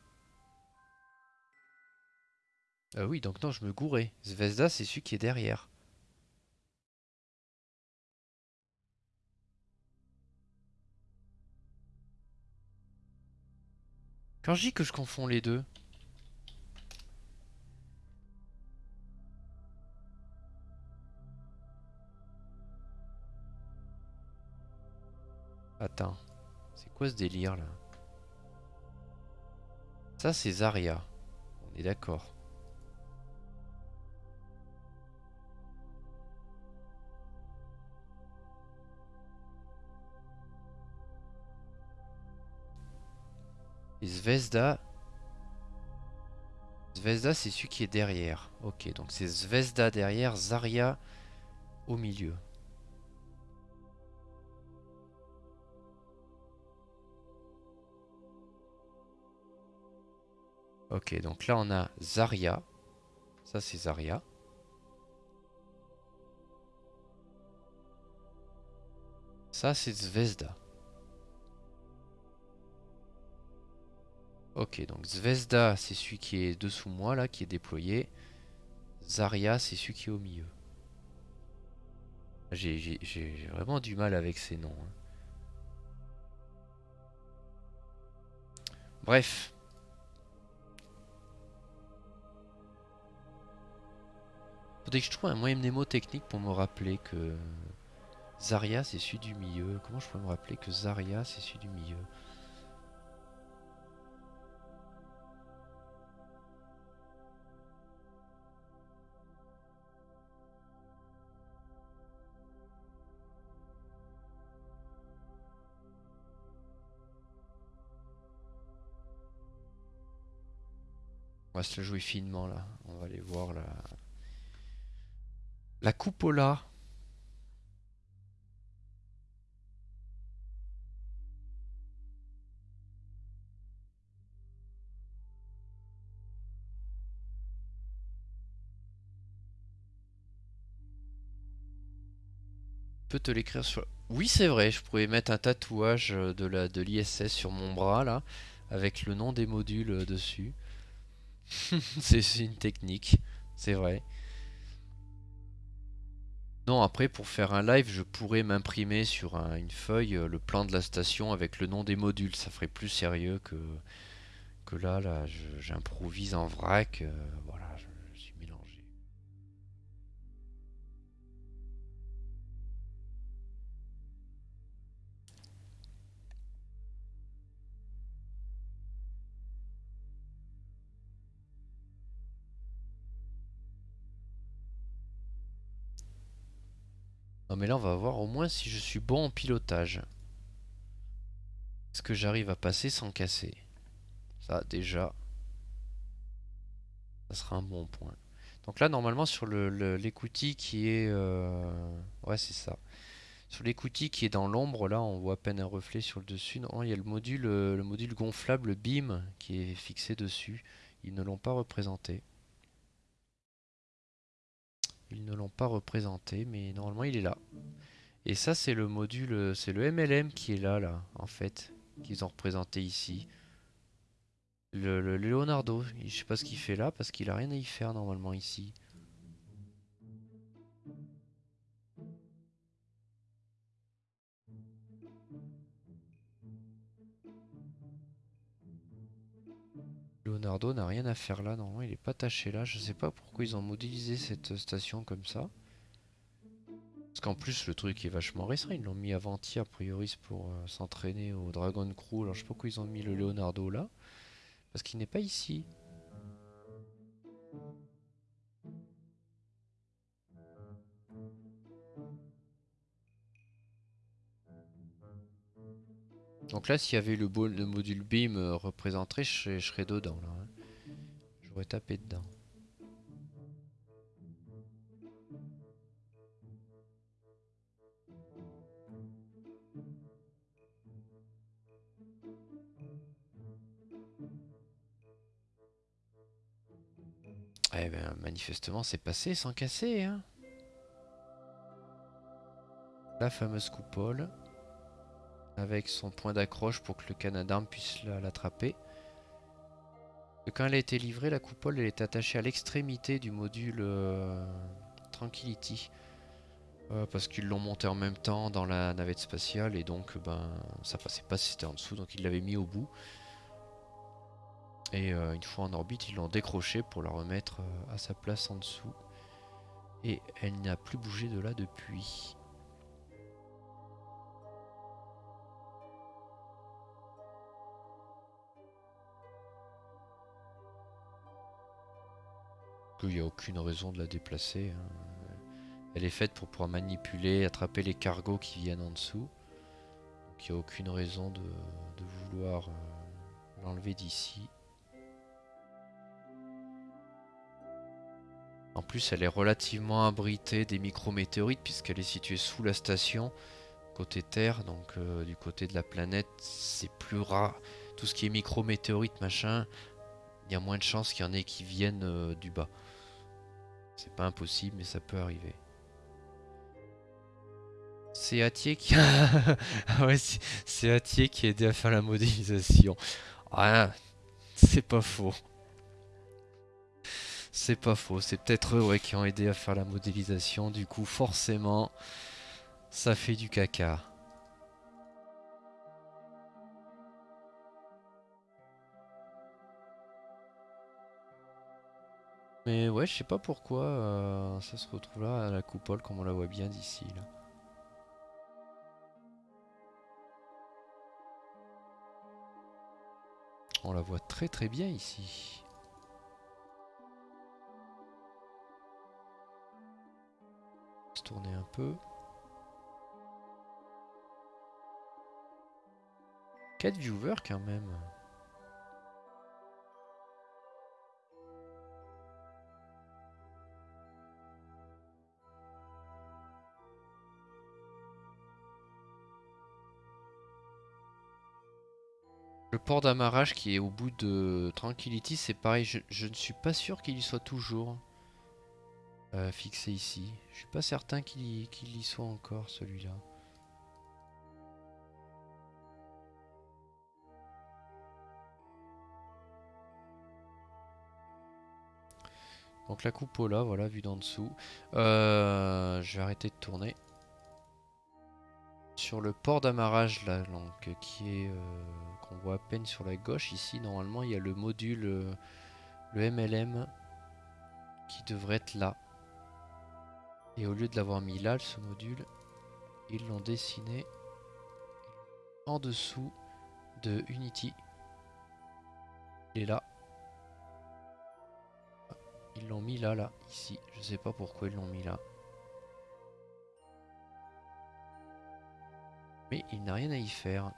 Ah oui, donc non, je me gourais. Zvezda, c'est celui qui est derrière. Quand je dis que je confonds les deux, Attends. C'est quoi ce délire là? Ça c'est Zarya. On est d'accord. Et Zvezda. Zvezda c'est celui qui est derrière. Ok, donc c'est Zvezda derrière, Zarya au milieu. Ok, donc là on a Zarya. Ça c'est Zarya. Ça c'est Zvezda. Ok, donc Zvezda c'est celui qui est dessous moi là, qui est déployé. Zarya c'est celui qui est au milieu. J'ai vraiment du mal avec ces noms. Hein. Bref, Faudrait que je trouve un moyen mnémotechnique pour me rappeler que Zarya c'est celui du milieu. Comment je pourrais me rappeler que Zarya c'est celui du milieu? On va se le jouer finement là. On va aller voir la, la cupola. peux te l'écrire sur... Oui c'est vrai, je pourrais mettre un tatouage de la de l'ISS sur mon bras là, avec le nom des modules euh, dessus. [LAUGHS] c'est une technique, c'est vrai. Après pour faire un live, je pourrais m'imprimer sur une feuille euh, le plan de la station avec le nom des modules. Ça ferait plus sérieux que, que là, là j'improvise en vrac. Euh, voilà, Non mais là on va voir au moins si je suis bon en pilotage. Est-ce que j'arrive à passer sans casser? Ça déjà, ça sera un bon point. Donc là normalement sur l'écoutille qui est... Euh, ouais c'est ça. Sur l'écoutille qui est dans l'ombre, là on voit à peine un reflet sur le dessus. Non, il y a le module, euh, le module gonflable BIM qui est fixé dessus. Ils ne l'ont pas représenté. Ils ne l'ont pas représenté, mais normalement il est là. Et ça c'est le module, c'est le MLM qui est là, là, en fait, qu'ils ont représenté ici. Le, Leonardo, je sais pas ce qu'il fait là, parce qu'il a rien à y faire normalement ici. Leonardo n'a rien à faire là, non, il est pas taché là. Je sais pas pourquoi ils ont modélisé cette station comme ça. Parce qu'en plus le truc est vachement récent, ils l'ont mis avant-hier a priori pour euh, s'entraîner au Dragon Crew. Alors je sais pas pourquoi ils ont mis le Leonardo là. Parce qu'il n'est pas ici. Donc là, s'il y avait le, module beam euh, représenté, je, serais dedans. là. Hein. J'aurais tapé dedans. Eh ben, manifestement, c'est passé sans casser. Hein. La fameuse coupole avec son point d'accroche pour que le canadin puisse l'attraper. Quand elle a été livrée, la coupole elle est attachée à l'extrémité du module euh, Tranquility. Euh, parce qu'ils l'ont monté en même temps dans la navette spatiale et donc ben ça passait pas si c'était en dessous donc ils l'avaient mis au bout. Et euh, une fois en orbite ils l'ont décroché pour la remettre à sa place en dessous. Et elle n'a plus bougé de là depuis. Il n'y a aucune raison de la déplacer. Hein. Elle est faite pour pouvoir manipuler, attraper les cargos qui viennent en dessous. Donc il n'y a aucune raison de, vouloir euh, l'enlever d'ici. En plus, elle est relativement abritée des micrométéorites puisqu'elle est située sous la station, côté Terre. Donc euh, du côté de la planète, c'est plus rare. Tout ce qui est micrométéorites, machin, il y a moins de chances qu'il y en ait qui viennent euh, du bas. C'est pas impossible, mais ça peut arriver. C'est Atier qui [LAUGHS] ah ouais, c'est Atier qui a aidé à faire la modélisation. Ah, c'est pas faux. C'est pas faux, c'est peut-être eux qui ont aidé à faire la modélisation. Du coup, forcément, ça fait du caca. Mais ouais, je sais pas pourquoi euh, ça se retrouve là à la coupole comme on la voit bien d'ici. là. On la voit très très bien ici. Se tourner un peu. 4 viewers quand même. Le port d'amarrage qui est au bout de Tranquility, c'est pareil, je, ne suis pas sûr qu'il y soit toujours euh, fixé ici. Je suis pas certain qu'il y, soit encore celui-là. Donc la coupola, voilà, vue d'en dessous. Euh, je vais arrêter de tourner sur le port d'amarrage là, donc, qui est euh, qu'on voit à peine sur la gauche ici. Normalement, il y a le module, euh, le MLM, qui devrait être là. Et au lieu de l'avoir mis là, ce module, ils l'ont dessiné en dessous de Unity. Il est là. Ils l'ont mis là, là, ici. Je sais pas pourquoi ils l'ont mis là. Il n'a rien à y faire.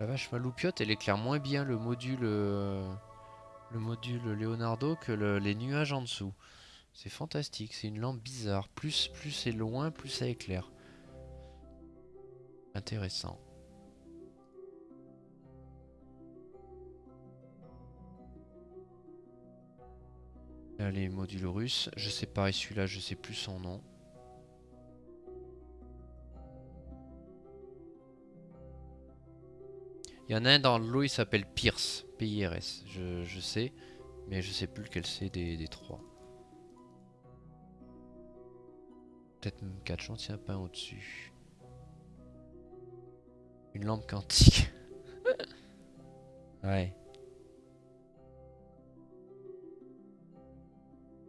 La vache maloupiote, elle éclaire moins bien le module, euh, le module Leonardo que les nuages en dessous. C'est fantastique, c'est une lampe bizarre. Plus, plus c'est loin, plus ça éclaire. Intéressant. Les modules russes. Je sais pas, et celui-là, je sais plus son nom. Il y en a un dans l'eau, il s'appelle Pierce, P-I-R-S, je, sais, mais je sais plus lequel c'est des, trois. Peut-être même 4 chantiers à pain au-dessus. Une lampe quantique. [LAUGHS] ouais.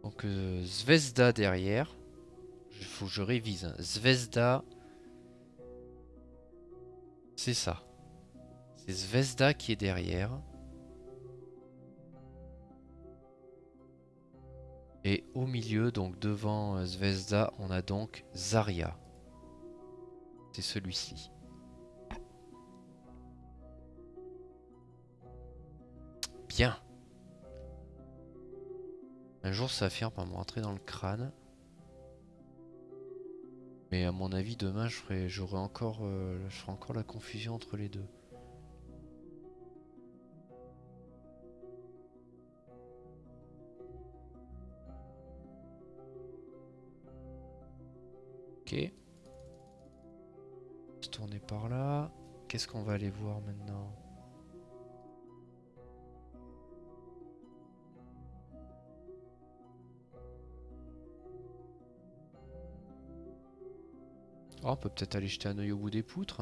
Donc euh, Zvezda derrière. Il faut que je révise. Hein. Zvezda. C'est ça. C'est Zvezda qui est derrière. Et au milieu, donc devant euh, Zvezda, on a donc Zarya. C'est celui-ci. Bien. Un jour ça finir par me rentrer dans le crâne. Mais à mon avis demain j'aurai encore euh, je ferai encore la confusion entre les deux. Ok. Se tourner par là. Qu'est-ce qu'on va aller voir maintenant? Oh, on peut peut-être aller jeter un oeil au bout des poutres.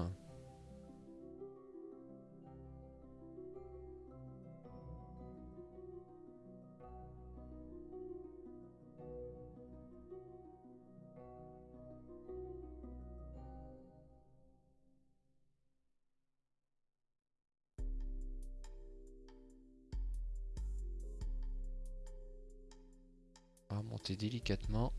On monter délicatement.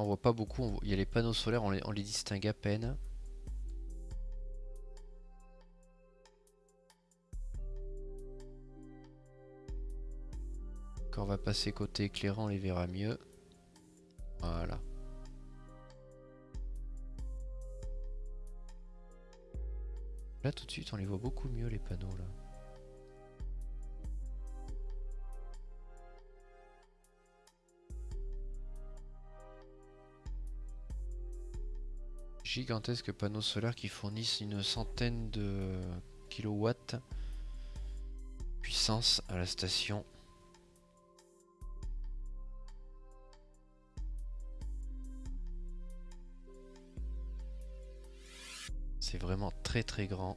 On voit pas beaucoup, il y a les panneaux solaires, on les, distingue à peine. Quand on va passer côté éclairant, on les verra mieux. Voilà. Là tout de suite on les voit beaucoup mieux les panneaux là. Gigantesques panneaux solaires qui fournissent une centaine de kilowatts puissance à la station. C'est vraiment très très grand.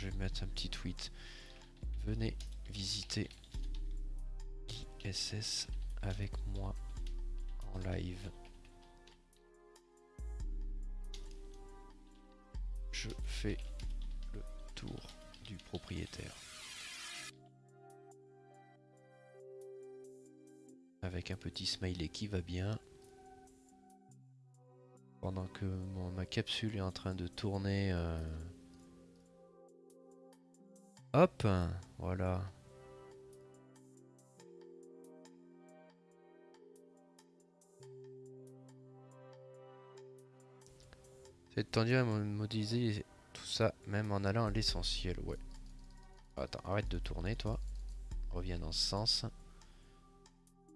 Je vais mettre un petit tweet. Venez visiter ISS avec moi en live. Je fais le tour du propriétaire. Avec un petit smiley qui va bien. Pendant que ma capsule est en train de tourner... Euh, Hop, voilà. C'est tendu à modéliser tout ça, même en allant à l'essentiel, ouais. Attends, arrête de tourner, toi. Reviens dans ce sens.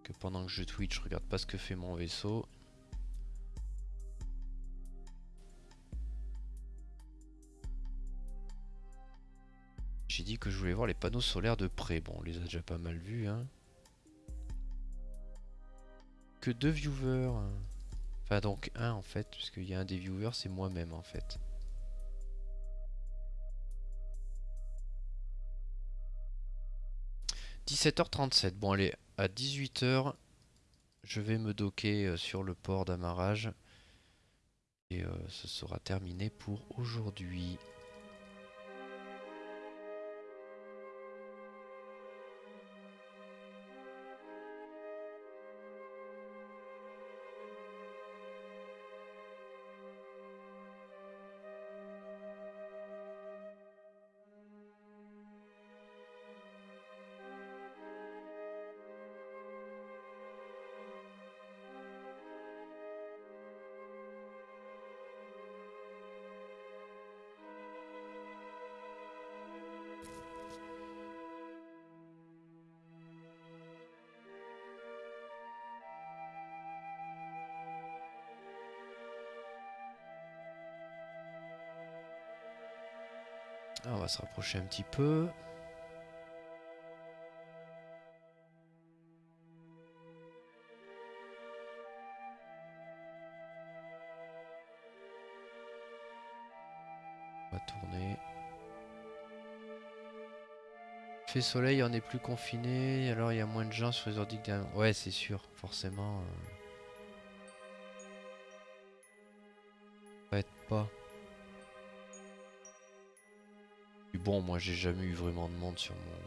Que pendant que je Twitch, je regarde pas ce que fait mon vaisseau. J'ai dit que je voulais voir les panneaux solaires de près. Bon, on les a déjà pas mal vus. Hein. Que deux viewers. Enfin, donc un en fait, puisqu'il y a un des viewers, c'est moi-même en fait. « 17h37. Bon, allez, à 18h, je vais me docker euh, sur le port d'amarrage. Et euh, ce sera terminé pour aujourd'hui. Va se rapprocher un petit peu. On va tourner. Fait soleil, on est plus confiné, alors il y a moins de gens sur les ordi Ouais, c'est sûr, forcément. Euh... être pas. Bon, moi j'ai jamais eu vraiment de monde sur mon,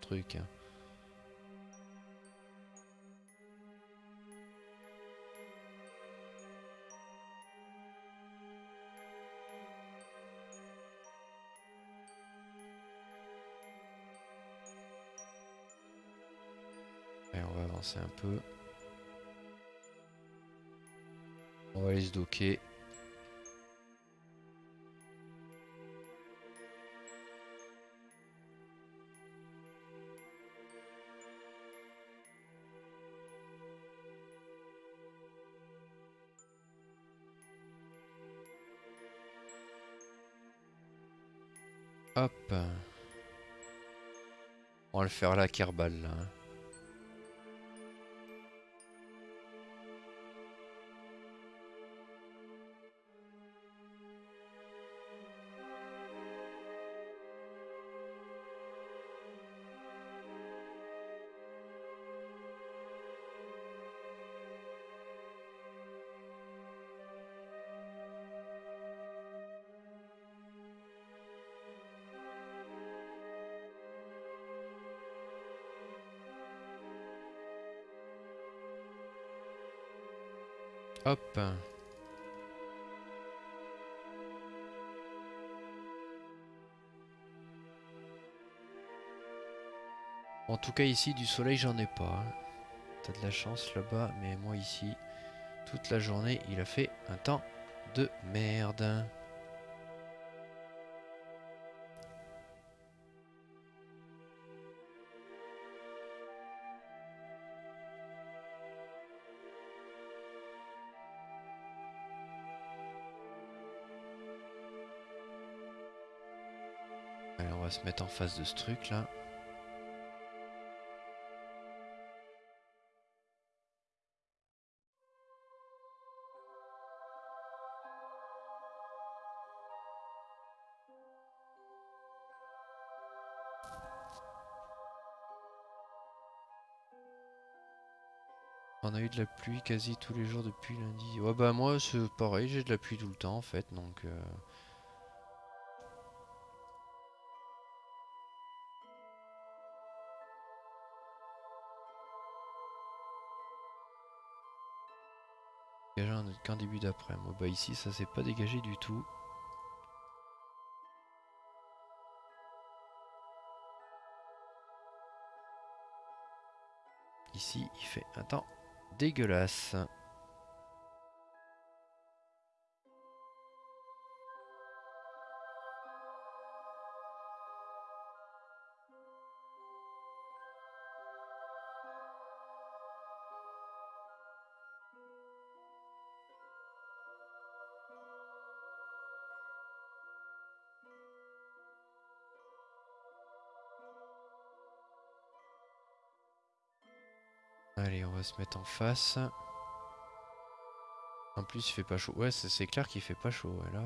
truc. Hein. Et on va avancer un peu. On va aller se docker. Faire la Kerbal là. En tout cas ici du soleil j'en ai pas. T'as de la chance là-bas, mais moi ici, toute la journée il a fait un temps de merde. Mettre en face de ce truc là. On a eu de la pluie quasi tous les jours depuis lundi. Ouais bah moi c'est pareil, j'ai de la pluie tout le temps en fait donc... Euh... qu'un début d'après. Moi bah ici ça s'est pas dégagé du tout. Ici il fait un temps dégueulasse. Va se mettre en face. En plus, il fait pas chaud. Ouais, c'est clair qu'il fait pas chaud. là...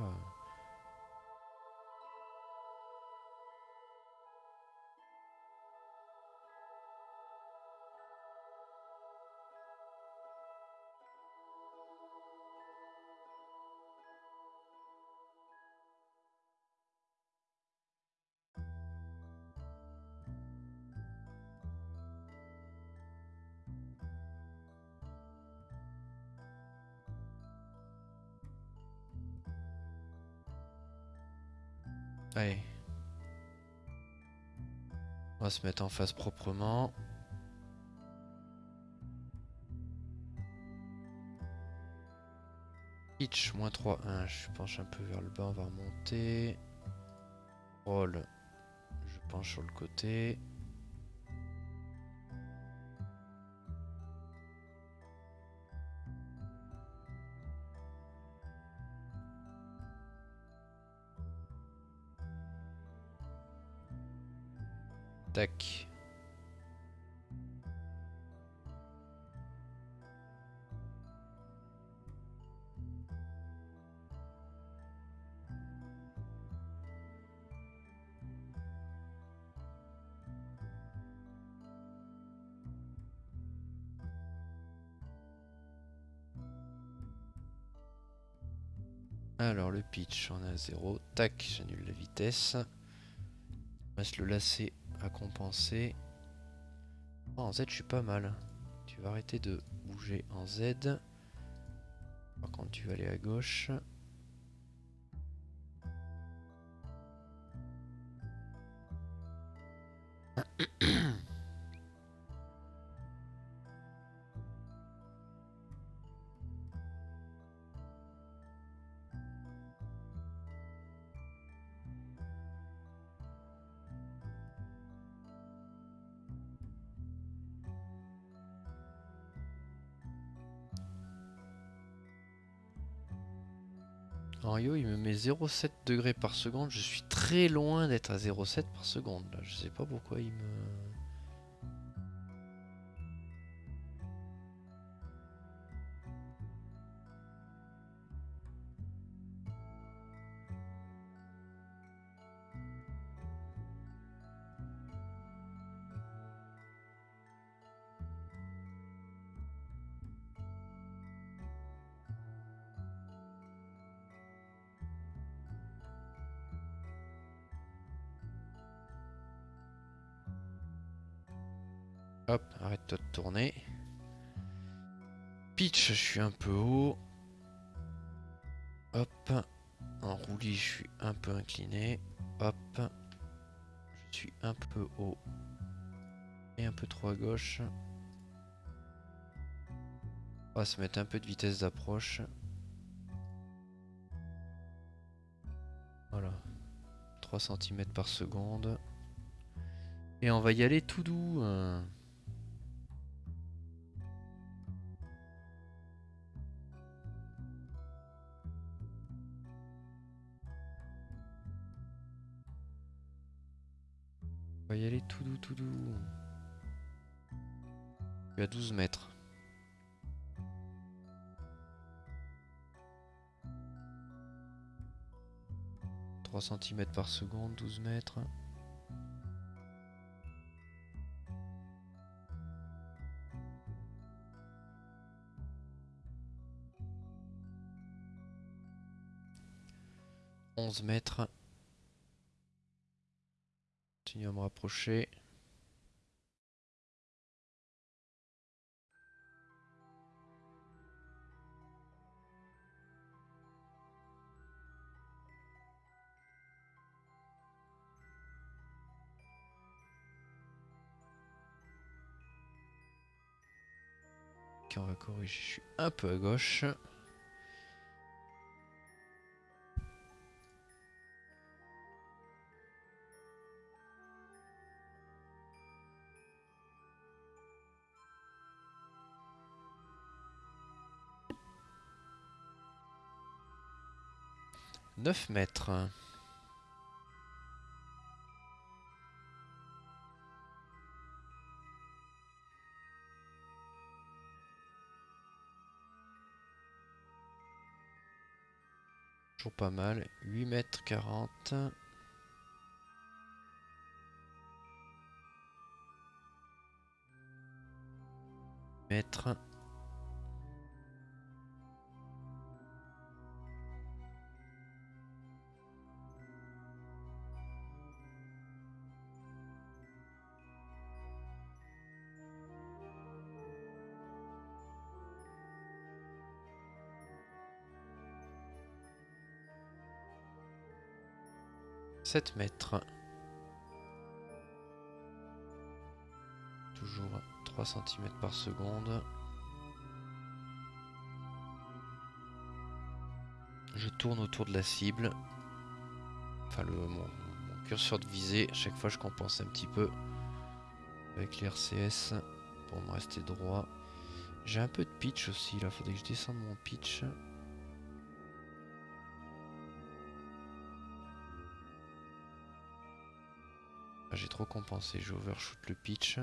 se mettre en face proprement. Pitch, moins 3, 1. Je penche un peu vers le bas, on va remonter. Roll, je penche sur le côté. Pitch, on est à 0. Tac, j'annule la vitesse. Va se le lasser à compenser. En Z, je suis pas mal. Tu vas arrêter de bouger en Z. Par contre, tu vas aller à gauche. 0,7 degrés par seconde. Je suis très loin d'être à 0,7 par seconde. Là. Je sais pas pourquoi il me... suis un peu haut. Hop. En roulis, je suis un peu incliné. Hop. Je suis un peu haut. Et un peu trop à gauche. On va se mettre un peu de vitesse d'approche. Voilà. 3 cm par seconde. Et on va y aller tout doux. hein. Va y aller tout doux, tout doux. Je suis à 12 mètres. « 3 cm par seconde, 12 mètres. Onze mètres. Continue à me rapprocher. On va corriger. Je suis un peu à gauche. Neuf mètres. Toujours pas mal. 8 mètres 40. Mètres. Sept mètres. Toujours 3 cm par seconde. Je tourne autour de la cible. Enfin, le, mon, curseur de visée. Chaque fois, je compense un petit peu avec les RCS pour me rester droit. J'ai un peu de pitch aussi. Là, faudrait que je descende mon pitch. J'ai trop compensé. J'ai overshoot le pitch. Il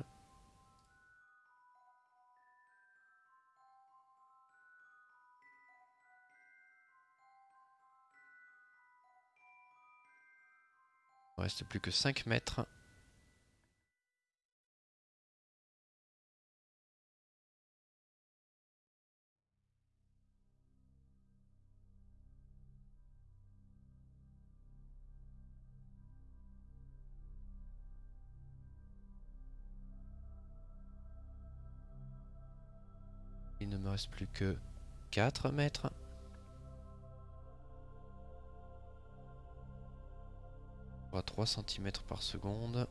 me reste plus que 5 mètres. Plus que 4 mètres. 3 cm par seconde.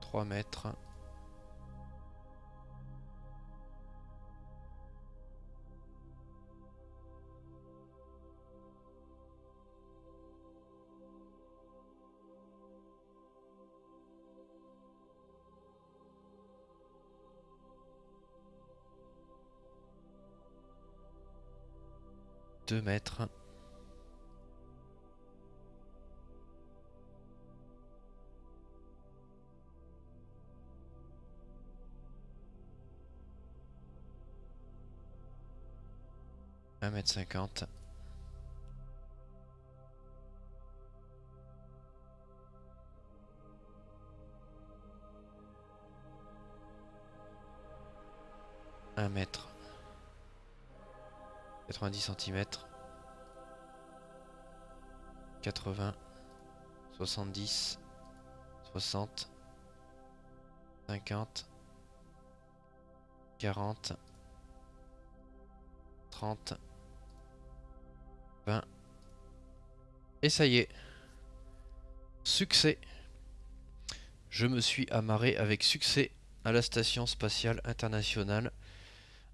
Trois mètres. Deux mètres. Un mètre cinquante. 90 cm. 80, 70, 60, 50, 40, 30, 20. Et ça y est. Succès. Je me suis amarré avec succès à la station spatiale internationale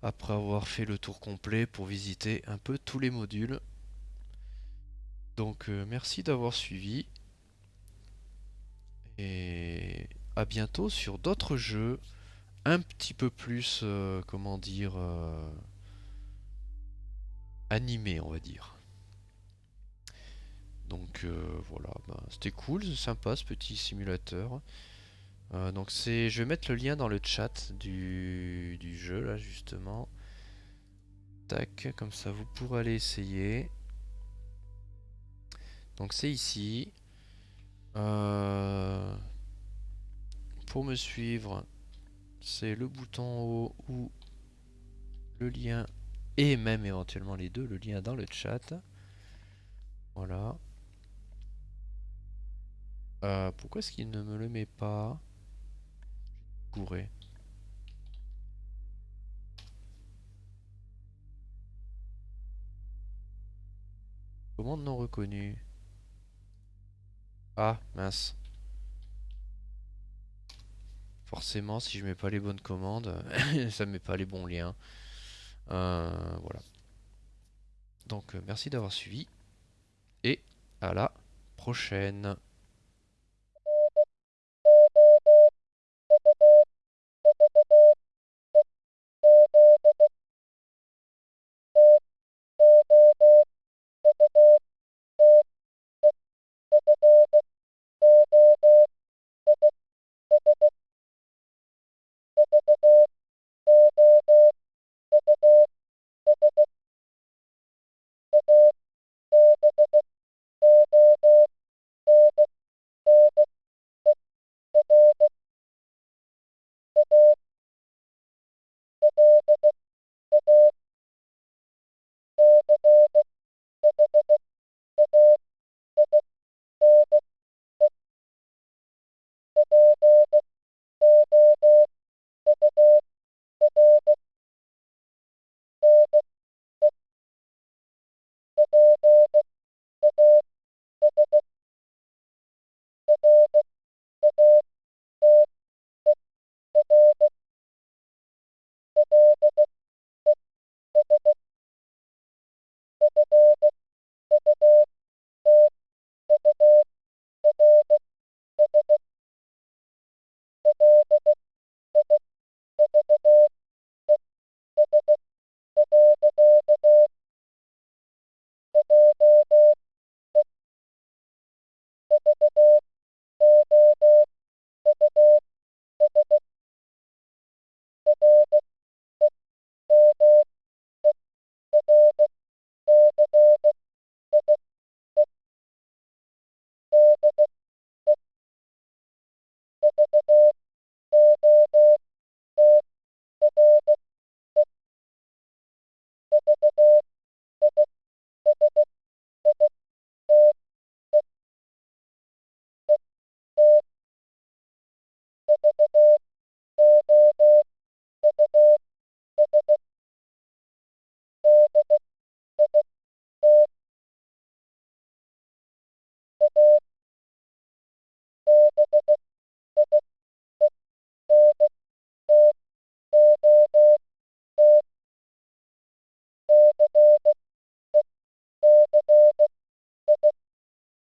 après avoir fait le tour complet pour visiter un peu tous les modules. Donc euh, merci d'avoir suivi et à bientôt sur d'autres jeux un petit peu plus, euh, comment dire, euh, animés on va dire. Donc voilà, ben, c'était cool, sympa ce petit simulateur. Euh, donc c'est, je vais mettre le lien dans le chat du, jeu là justement. Tac, comme ça vous pourrez aller essayer. Donc c'est ici. Euh, pour me suivre, c'est le bouton en haut ou le lien et même éventuellement les deux, le lien dans le chat. Voilà. Euh, pourquoi est-ce qu'il ne me le met pas? Pourrait. Commande non reconnue. Ah, mince. Forcément, si je mets pas les bonnes commandes, [LAUGHS] ça met pas les bons liens. Euh, voilà. Donc, euh, merci d'avoir suivi. Et à la prochaine.